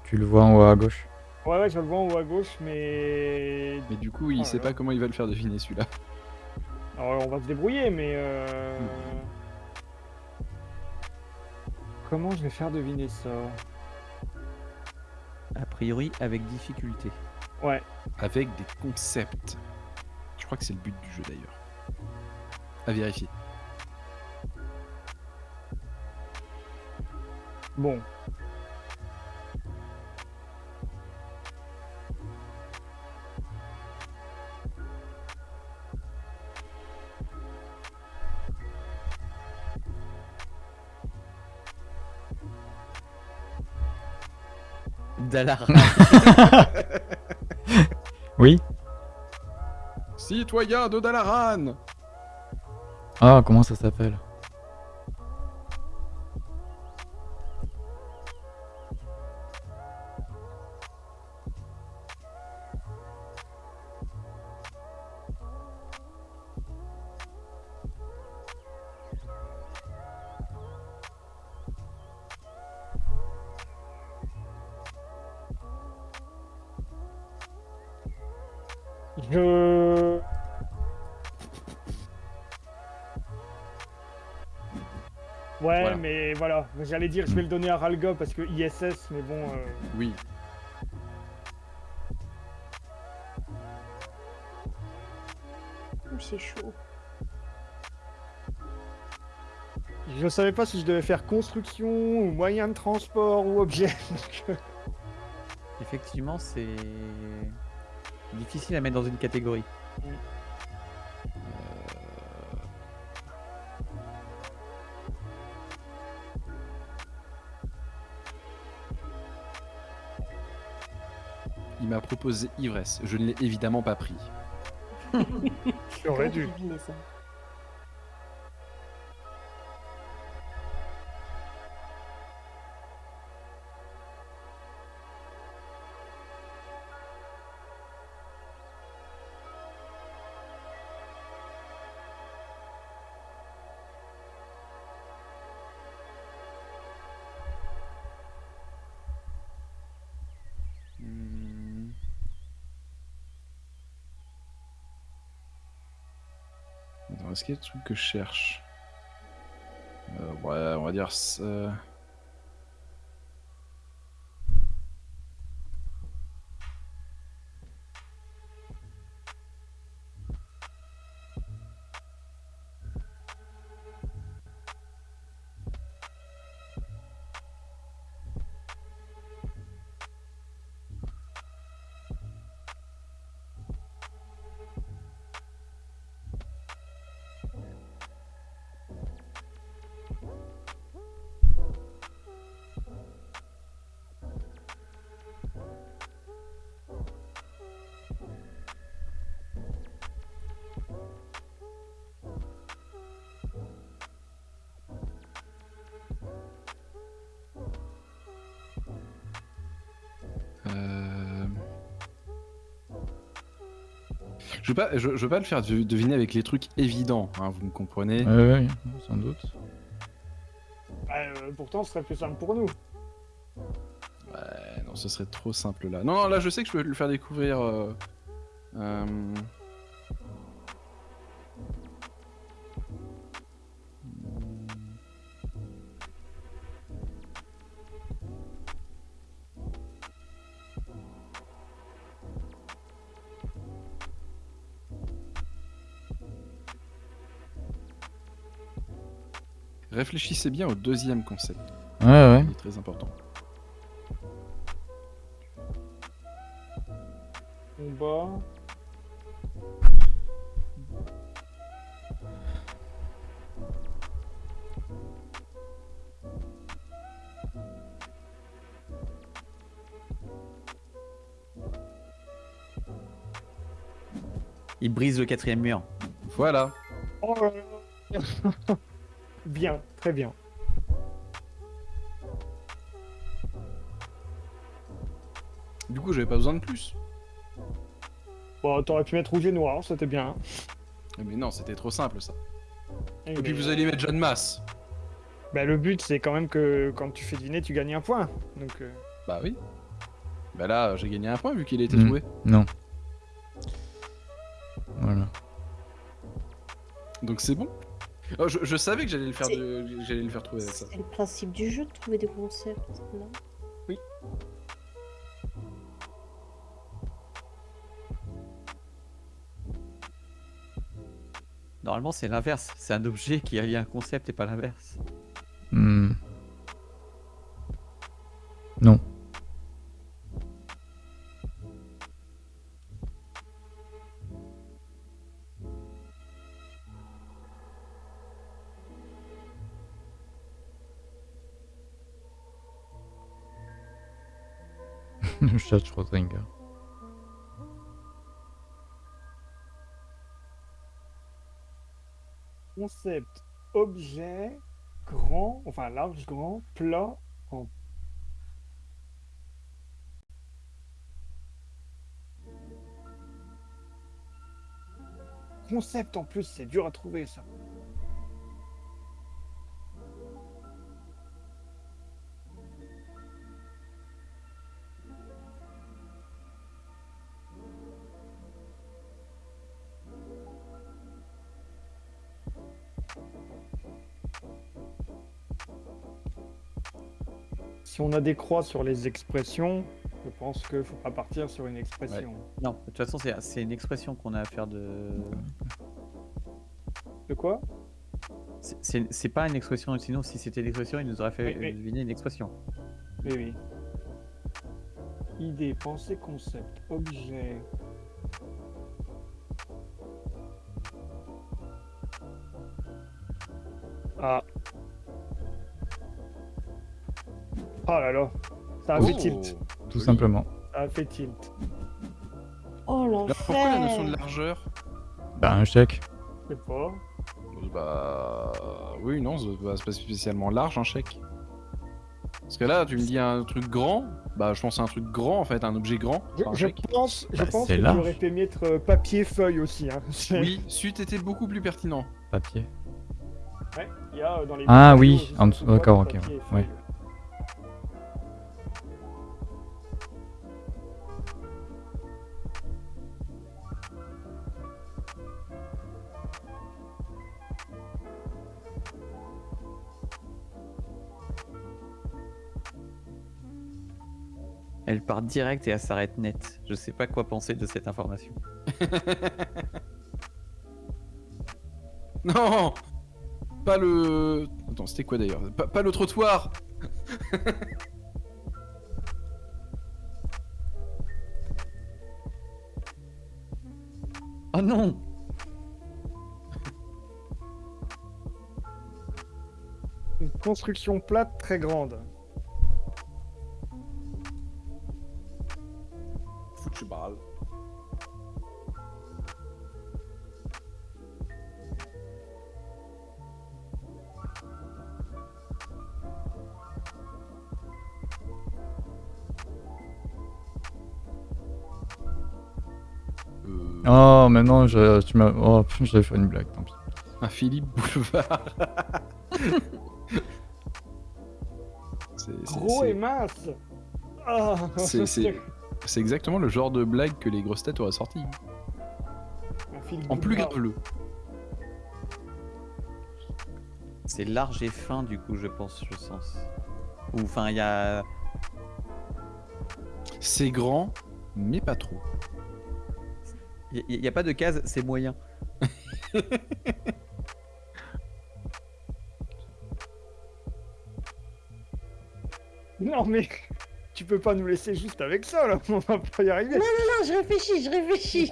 Tu le vois en haut à gauche.
Ouais, ouais, je le vois en haut à gauche, mais...
Mais du coup, il
Oh
sait pas comment il va le faire deviner celui-là.
Alors, on va se débrouiller, mais... euh, Comment je vais faire deviner ça?
A priori avec difficulté.
Ouais,
Avec des concepts. Je crois que c'est le but du jeu d'ailleurs. À vérifier.
bon.
Dalara.
Oui.
Citoyen de Dalaran
Ah, comment ça s'appelle?
J'allais dire je vais le donner à Ralga parce que ISS, mais bon... euh,
Oui.
Ouh, C'est chaud.
Je savais pas si je devais faire construction ou moyen de transport ou objet. donc,
Effectivement, c'est difficile à mettre dans une catégorie.
Il ivresse. Je ne l'ai évidemment pas pris.
J'aurais dû.
Est-ce qu'il y a des trucs que je cherche? Euh, Ouais, on va dire. ça. Je veux pas, je, je veux pas le faire de- deviner avec les trucs évidents, hein, vous me comprenez.
Ouais, ouais, sans doute.
Bah, euh, pourtant, ce serait plus simple pour nous.
Ouais, non, ce serait trop simple là. Non, non, là je sais que je peux le faire découvrir. euh, euh, Réfléchissez bien au deuxième concept,
Ouais, ouais.
il est très important.
Combat.
Il brise le quatrième mur.
Voilà.
Oh là là. bien, très bien.
Du coup, j'avais pas besoin de plus.
Bon, t'aurais pu mettre rouge et noir, c'était bien.
Mais non, c'était trop simple ça.
Et
Et puis vous allez mettre John Mass.
Bah, le but, c'est quand même que quand tu fais dîner, tu gagnes un point. Donc, euh,
Bah oui. Bah là, j'ai gagné un point vu qu'il a été
Mm.
trouvé.
Non. Voilà.
Donc c'est bon. Oh, je, je savais que j'allais le faire
C'est-
de... j'allais le faire trouver avec ça.
C'est le principe du jeu de trouver des concepts, non?
Normalement, c'est l'inverse. C'est un objet qui a lié un concept et pas l'inverse.
Concept, objet, grand, enfin large, grand, plat. Concept en plus, c'est dur à trouver ça. Si on a des croix sur les expressions, je pense qu'il faut pas partir sur une expression.
Non, de toute façon, c'est une expression qu'on a à faire de.
De quoi?
C'est- pas une expression, sinon, si c'était une expression, il nous aurait fait
Oui, oui.
deviner une expression.
Oui, oui. Idée, pensée, concept, objet. Oh là là. Ça a fait
Oh.
tilt.
Tout simplement.
Ça a fait tilt.
Oh
Là, pourquoi la notion de
l'enfer
largeur?
Bah, un chèque.
Je sais pas.
Bah oui, non, c'est pas, spécialement large un chèque. Parce que là, tu me dis un truc grand, bah je pense à un truc grand en fait, un objet grand.
Je, pense, je
Bah,
pense que j'aurais fait mettre euh, papier, feuille aussi. Hein.
Oui, c'eût été beaucoup plus pertinent.
Papier.
Ouais, il y a euh, dans les
Ah oui, en dessous- d'accord, ok, ouais.
Elle part direct et elle s'arrête net. Je sais pas quoi penser de cette information.
Non Pas le... Attends, c'était quoi d'ailleurs? Pas, pas le trottoir
Oh non
Une construction plate très grande.
Oh, non, je, tu m'as. Oh, j'avais fait une blague, tant pis.
Un Philippe Boulevard. C'est-
Gros et mince Ah,
C'est- c'est- C'est exactement le genre de blague que les grosses têtes auraient sorti.
Un
En plus graveleux.
C'est large et fin, du coup, je pense, je sens. Ou enfin, il y a.
C'est grand, mais pas trop.
Il n'y a pas de case, c'est moyen.
Non mais tu peux pas nous laisser juste avec ça là, on va pas y arriver.
Non, je réfléchis, je réfléchis.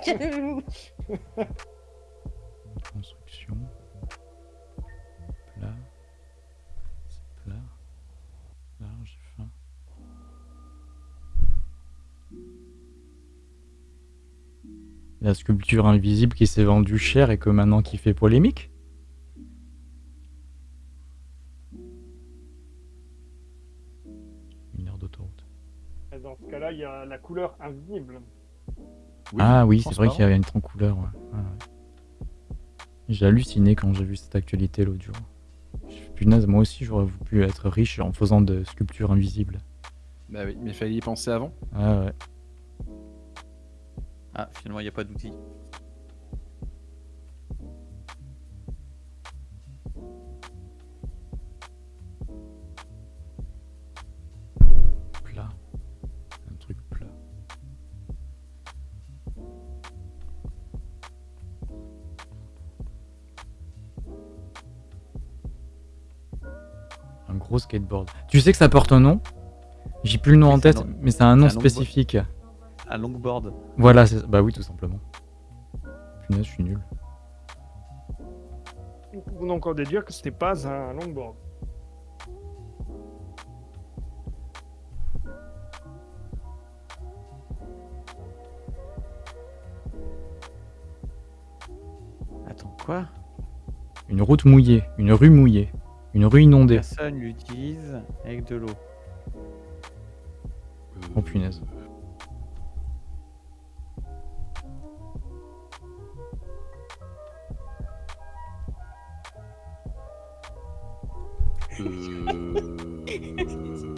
Sculpture invisible qui s'est vendue cher et que maintenant qui fait polémique Une heure d'autoroute.
Et Dans ce cas-là, il y a la couleur invisible.
ah oui, c'est vrai qu'il y avait une trop couleur. Ouais. Ouais, ouais. J'ai halluciné quand j'ai vu cette actualité l'autre jour. Punaise, moi aussi j'aurais pu être riche en faisant de sculptures invisibles.
Bah oui, mais il fallait y penser avant.
Ah ouais.
Ah, finalement, il n'y a pas d'outil.
Plat. Un truc plat. Un gros skateboard. Tu sais que ça porte un nom? J'ai plus le nom en tête, mais c'est un nom spécifique.
Un longboard.
Voilà, c'est- bah oui, tout simplement. Punaise, je suis nul.
Nous pouvons encore déduire que ce n'est pas un longboard.
Attends, quoi?
Une route mouillée, une rue mouillée, une rue inondée.
Personne l'utilise avec de l'eau.
Oh punaise.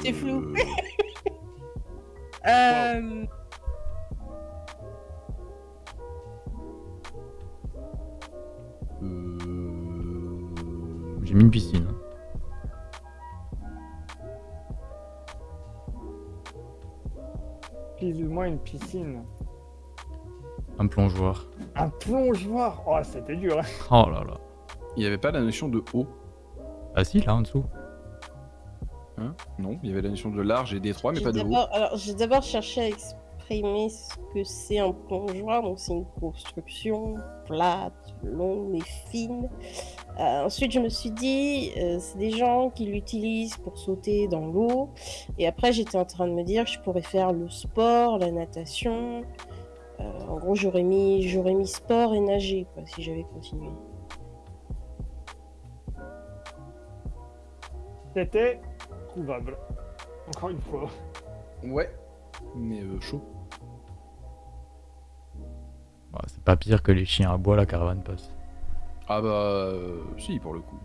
C'est flou. Euh,
J'ai mis une piscine.
Plus ou moins une piscine.
Un plongeoir.
Un plongeoir Oh, c'était dur. hein.
Oh là là.
Il n'y avait pas la notion de haut?
Ah si, là en dessous.
Hein? Non, il y avait la notion de large et d'étroit, mais pas de haut.
Alors, j'ai d'abord cherché à exprimer ce que c'est un plongeoir. Donc, c'est une construction plate, longue et fine. Euh, ensuite, je me suis dit, euh, c'est des gens qui l'utilisent pour sauter dans l'eau. Et après, j'étais en train de me dire que je pourrais faire le sport, la natation. Euh, en gros, j'aurais mis, j'aurais mis sport et nager, quoi, si j'avais continué.
C'était trouvable. Encore une fois.
Ouais. Mais euh, chaud.
Ouais, c'est pas pire que les chiens à bois, la caravane passe.
Ah bah euh, si pour le coup.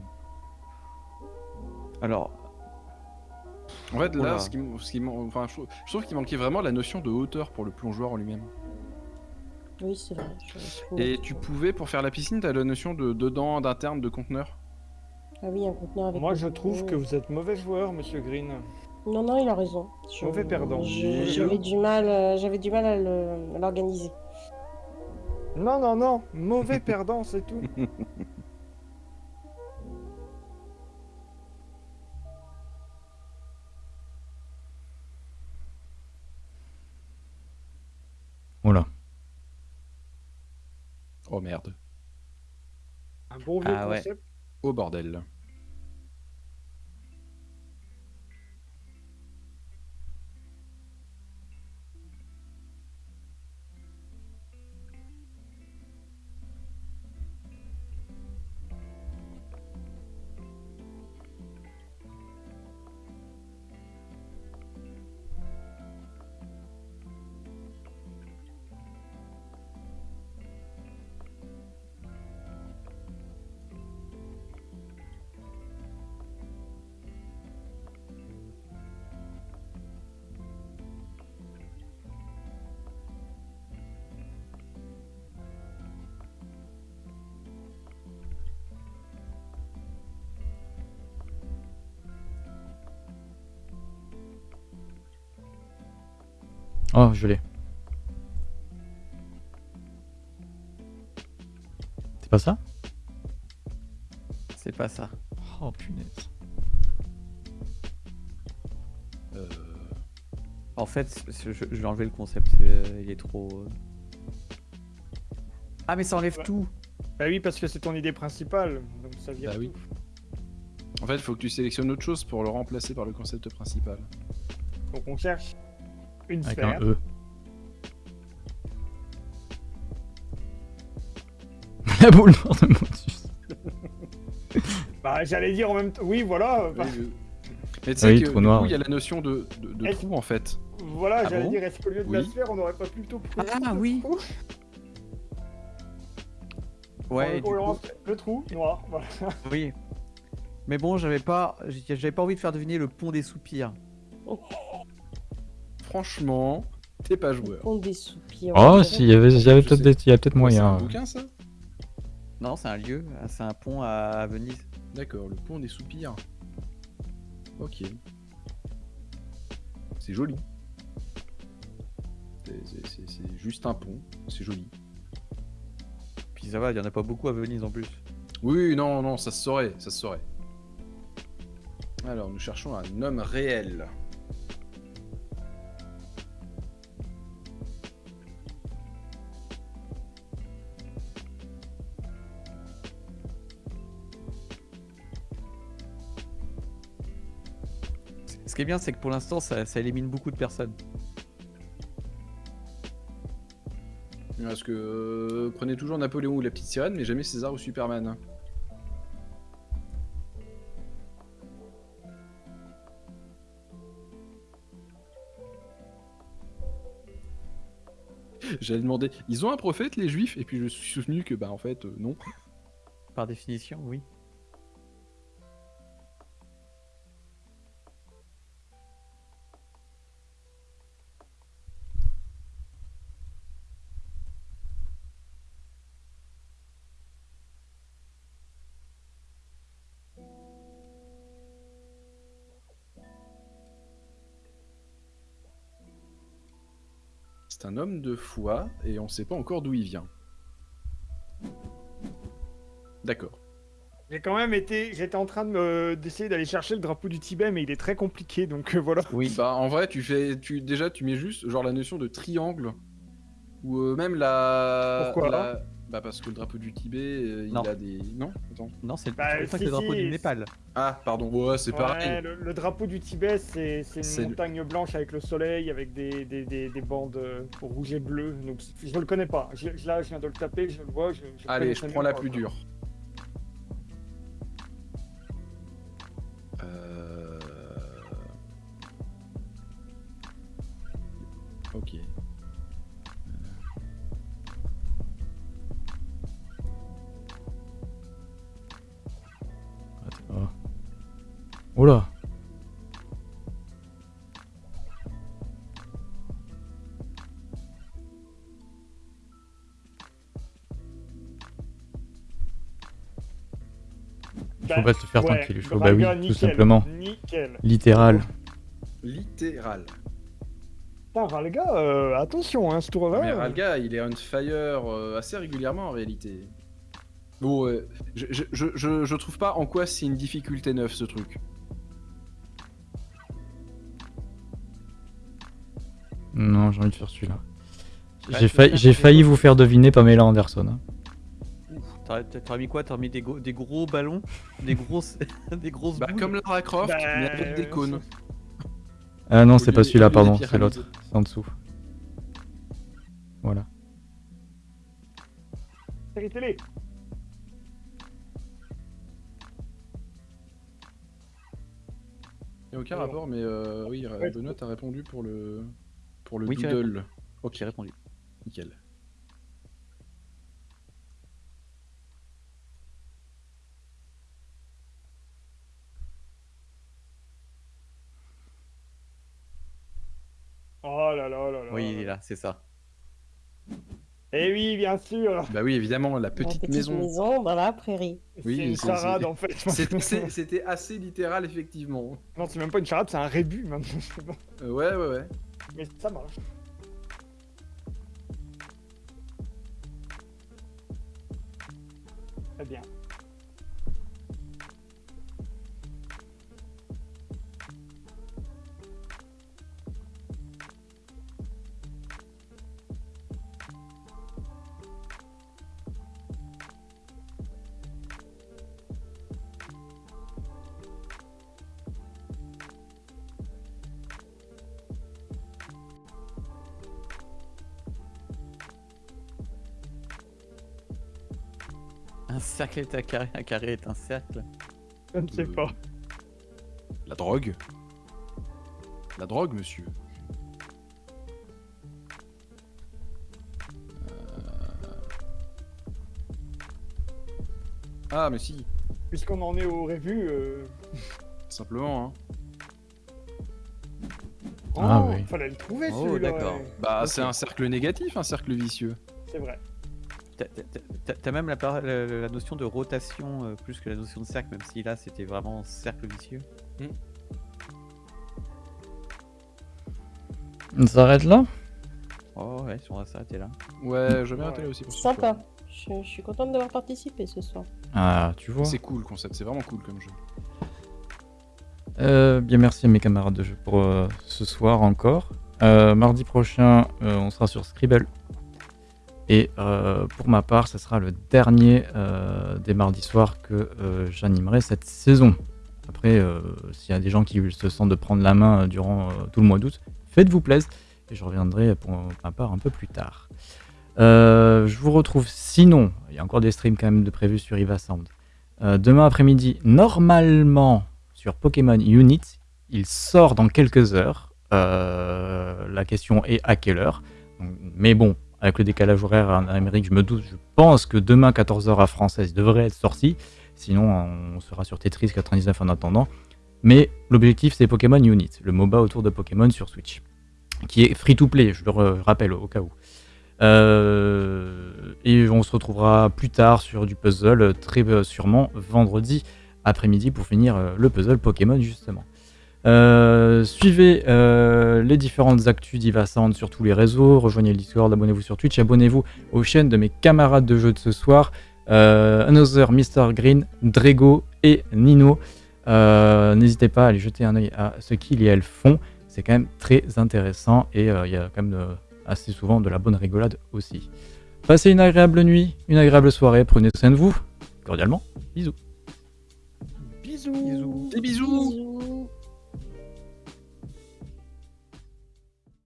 Alors,
En fait là, ce qui, ce qui enfin, je, trouve- je trouve qu'il manquait vraiment la notion de hauteur pour le plongeoir en lui-même.
Oui, c'est vrai. je- je trouve.
Et tu pouvais pour faire la piscine, t'as la notion de dedans, d'interne, de conteneur?
Ah oui, un conteneur avec.
Moi, je trouve que vous êtes mauvais joueur, monsieur Green.
Non, non, il a raison. Je-
Mauvais perdant.
J'avais du mal, euh, j'avais du mal à l'organiser.
Non, non, non. Mauvais perdant, c'est tout.
Voilà.
Oh merde.
Un bon vieux
Ah ouais.
Oh bordel.
Oh, je l'ai. C'est pas ça?
C'est pas ça.
Oh punaise.
Euh,
En fait, je, je vais enlever le concept. c'est- Il est trop. euh. Ah, mais ça enlève
Ouais.
tout.
Bah oui, parce que c'est ton idée principale, donc ça vient
Bah oui. En fait, il faut que tu sélectionnes autre chose pour le remplacer par le concept principal.
Donc on cherche une
Avec
sphère.
un E. La boule noire de Motus.
Bah j'allais dire en même temps. Oui, voilà. bah,
Oui, je- Mais tu sais
Oui,
que
trou
du
noir,
coup, il y a la notion de, de, de
Est-ce-
trou en fait.
Voilà,
Ah
j'allais
bon
dire, est-ce qu'au lieu de la sphère, on n'aurait pas plutôt pris
Ah,
le
oui.
trou
Ouais, coup,
le trou noir, voilà.
oui. Mais bon, j'avais pas, j'ai- j'avais pas envie de faire deviner le pont des soupirs.
Franchement, t'es pas joueur.
Pont des soupirs.
Oh,
on
si, il y avait, il y avait
Je
peut-être
sais.
des- il y a peut-être
C'est
moyen.
un bouquin ça?
Non, c'est un lieu, c'est un pont à, Venise.
D'accord, le pont des soupirs. Ok. C'est joli. C'est juste un pont, c'est joli.
Puis ça va, il y en a pas beaucoup à Venise en plus.
Oui, non, non, ça se saurait, ça se saurait. Alors, nous cherchons un homme réel.
Qui est bien, c'est que pour l'instant, ça, ça élimine beaucoup de personnes.
Parce que euh, prenez toujours Napoléon ou la petite sirène, mais jamais César ou Superman. J'allais demander, ils ont un prophète les juifs? Et puis je suis souvenu que bah en fait euh, non.
Par définition, oui.
Homme de foi et on sait pas encore d'où il vient. D'accord.
J'ai quand même été. J'étais en train de me- d'essayer d'aller chercher le drapeau du Tibet, mais il est très compliqué, donc euh, voilà.
Oui, bah en vrai, tu fais, tu déjà, tu mets juste genre la notion de triangle ou euh, même la.
Pourquoi
la- Bah parce que le drapeau du Tibet, euh, il a des. Non, attends.
Non, c'est
Bah, si,
le drapeau
si,
du Népal.
Ah, pardon. Ouais, c'est
Ouais,
pareil.
le, le drapeau du Tibet, c'est une
le-
montagne blanche avec le soleil, avec des, des, des, des bandes euh, rouges et bleues. Donc je le connais pas. Je, là, je viens de le taper, je le vois. Je, je le
Allez, je prends la plus dure.
Oula. Il faut pas te faire
ouais,
tranquille, il faut bah oui, tout
nickel,
simplement.
Nickel.
Littéral.
Littéral.
Putain, Valga, euh, attention, hein, ce tour-là.
Mais
euh,
Ralga, il est on fire euh, assez régulièrement en réalité. Bon, euh, je, je, je, je- je trouve pas en quoi c'est une difficulté neuve ce truc.
Non, j'ai envie de faire celui-là. J'ai failli, vous faire deviner Pamela Anderson. hein.
T'aurais t'aurais mis quoi? T'aurais mis des, gros- des gros ballons? Des grosses, des grosses
Bah, comme Lara Croft,
Bah,
mais avec des cônes.
Ah non, c'est pas celui-là, pardon, c'est l'autre. C'est en dessous. Voilà.
série télé.
Y a aucun rapport, mais euh, oui. Benoît a répondu pour le pour le
Oui,
doodle. Ok,
répondu.
nickel.
Oh là là là là.
Oui, il est là, c'est ça.
Eh oui, bien sûr.
Bah oui, évidemment, la
La
petite,
petite
maison.
maison dans la prairie.
Oui,
c'est une charade en fait.
C'était assez- C'était assez littéral, effectivement.
Non, c'est même pas une charade, c'est un rébut maintenant.
Euh, ouais, ouais, ouais.
Mais ça marche. Très bien.
Un cercle est un carré, un carré est un cercle.
Je ne sais pas.
La drogue? La drogue, monsieur. Euh. Ah, mais si,
Puisqu'on en est au revues. euh,
simplement. Hein.
Ah
oh,
oui.
Fallait le trouver
Oh,
celui-là.
d'accord.
ouais.
Bah, c'est un cercle négatif, un cercle vicieux.
C'est vrai.
T'as- même la, par- la, notion de rotation euh, plus que la notion de cercle, même si là c'était vraiment cercle vicieux.
On s'arrête là?
Oh ouais, on va s'arrêter là.
Ouais, je vais
Ouais.
arrêter là aussi pour ce
Sympa. Je, je suis contente d'avoir participé ce soir.
Ah, tu vois.
C'est cool le concept, c'est vraiment cool comme jeu.
Euh, bien merci à mes camarades de jeu pour euh, ce soir encore. Euh, mardi prochain, euh, on sera sur Scribble. Et euh, pour ma part, ce sera le dernier euh, des mardis soirs que euh, j'animerai cette saison. Après, s'il y a des gens qui se sentent de prendre la main durant tout le mois d'août, faites-vous plaisir. Et je reviendrai pour ma part un peu plus tard. Je vous retrouve sinon, il y a encore des streams quand même de prévus sur Iva Sound. Euh, demain après-midi, normalement sur Pokémon Unit. Il sort dans quelques heures. La question est à quelle heure? Mais bon, avec le décalage horaire en Amérique, je me doute, je pense que demain 14h à française devrait être sorti. Sinon, on sera sur Tetris 99 en attendant. Mais l'objectif, c'est Pokémon Unit, le MOBA autour de Pokémon sur Switch, qui est free to play, je le rappelle au cas où. Euh, et on se retrouvera plus tard sur du puzzle, très euh, sûrement vendredi après-midi pour finir euh, le puzzle Pokémon justement. Euh, suivez euh, les différentes actus d'Iva Sound sur tous les réseaux, rejoignez le Discord, abonnez-vous sur Twitch, abonnez-vous aux chaînes de mes camarades de jeu de ce soir, euh, Another, Mr. Green, Drago et Nino. Euh, N'hésitez pas à aller jeter un œil à ce qu'ils et elles font, c'est quand même très intéressant et euh, il y a quand même assez souvent de la bonne rigolade aussi. Passez une agréable nuit, une agréable soirée, prenez soin de vous, cordialement, bisous.
Bisous.
Bisous.
Des bisous
Bisous.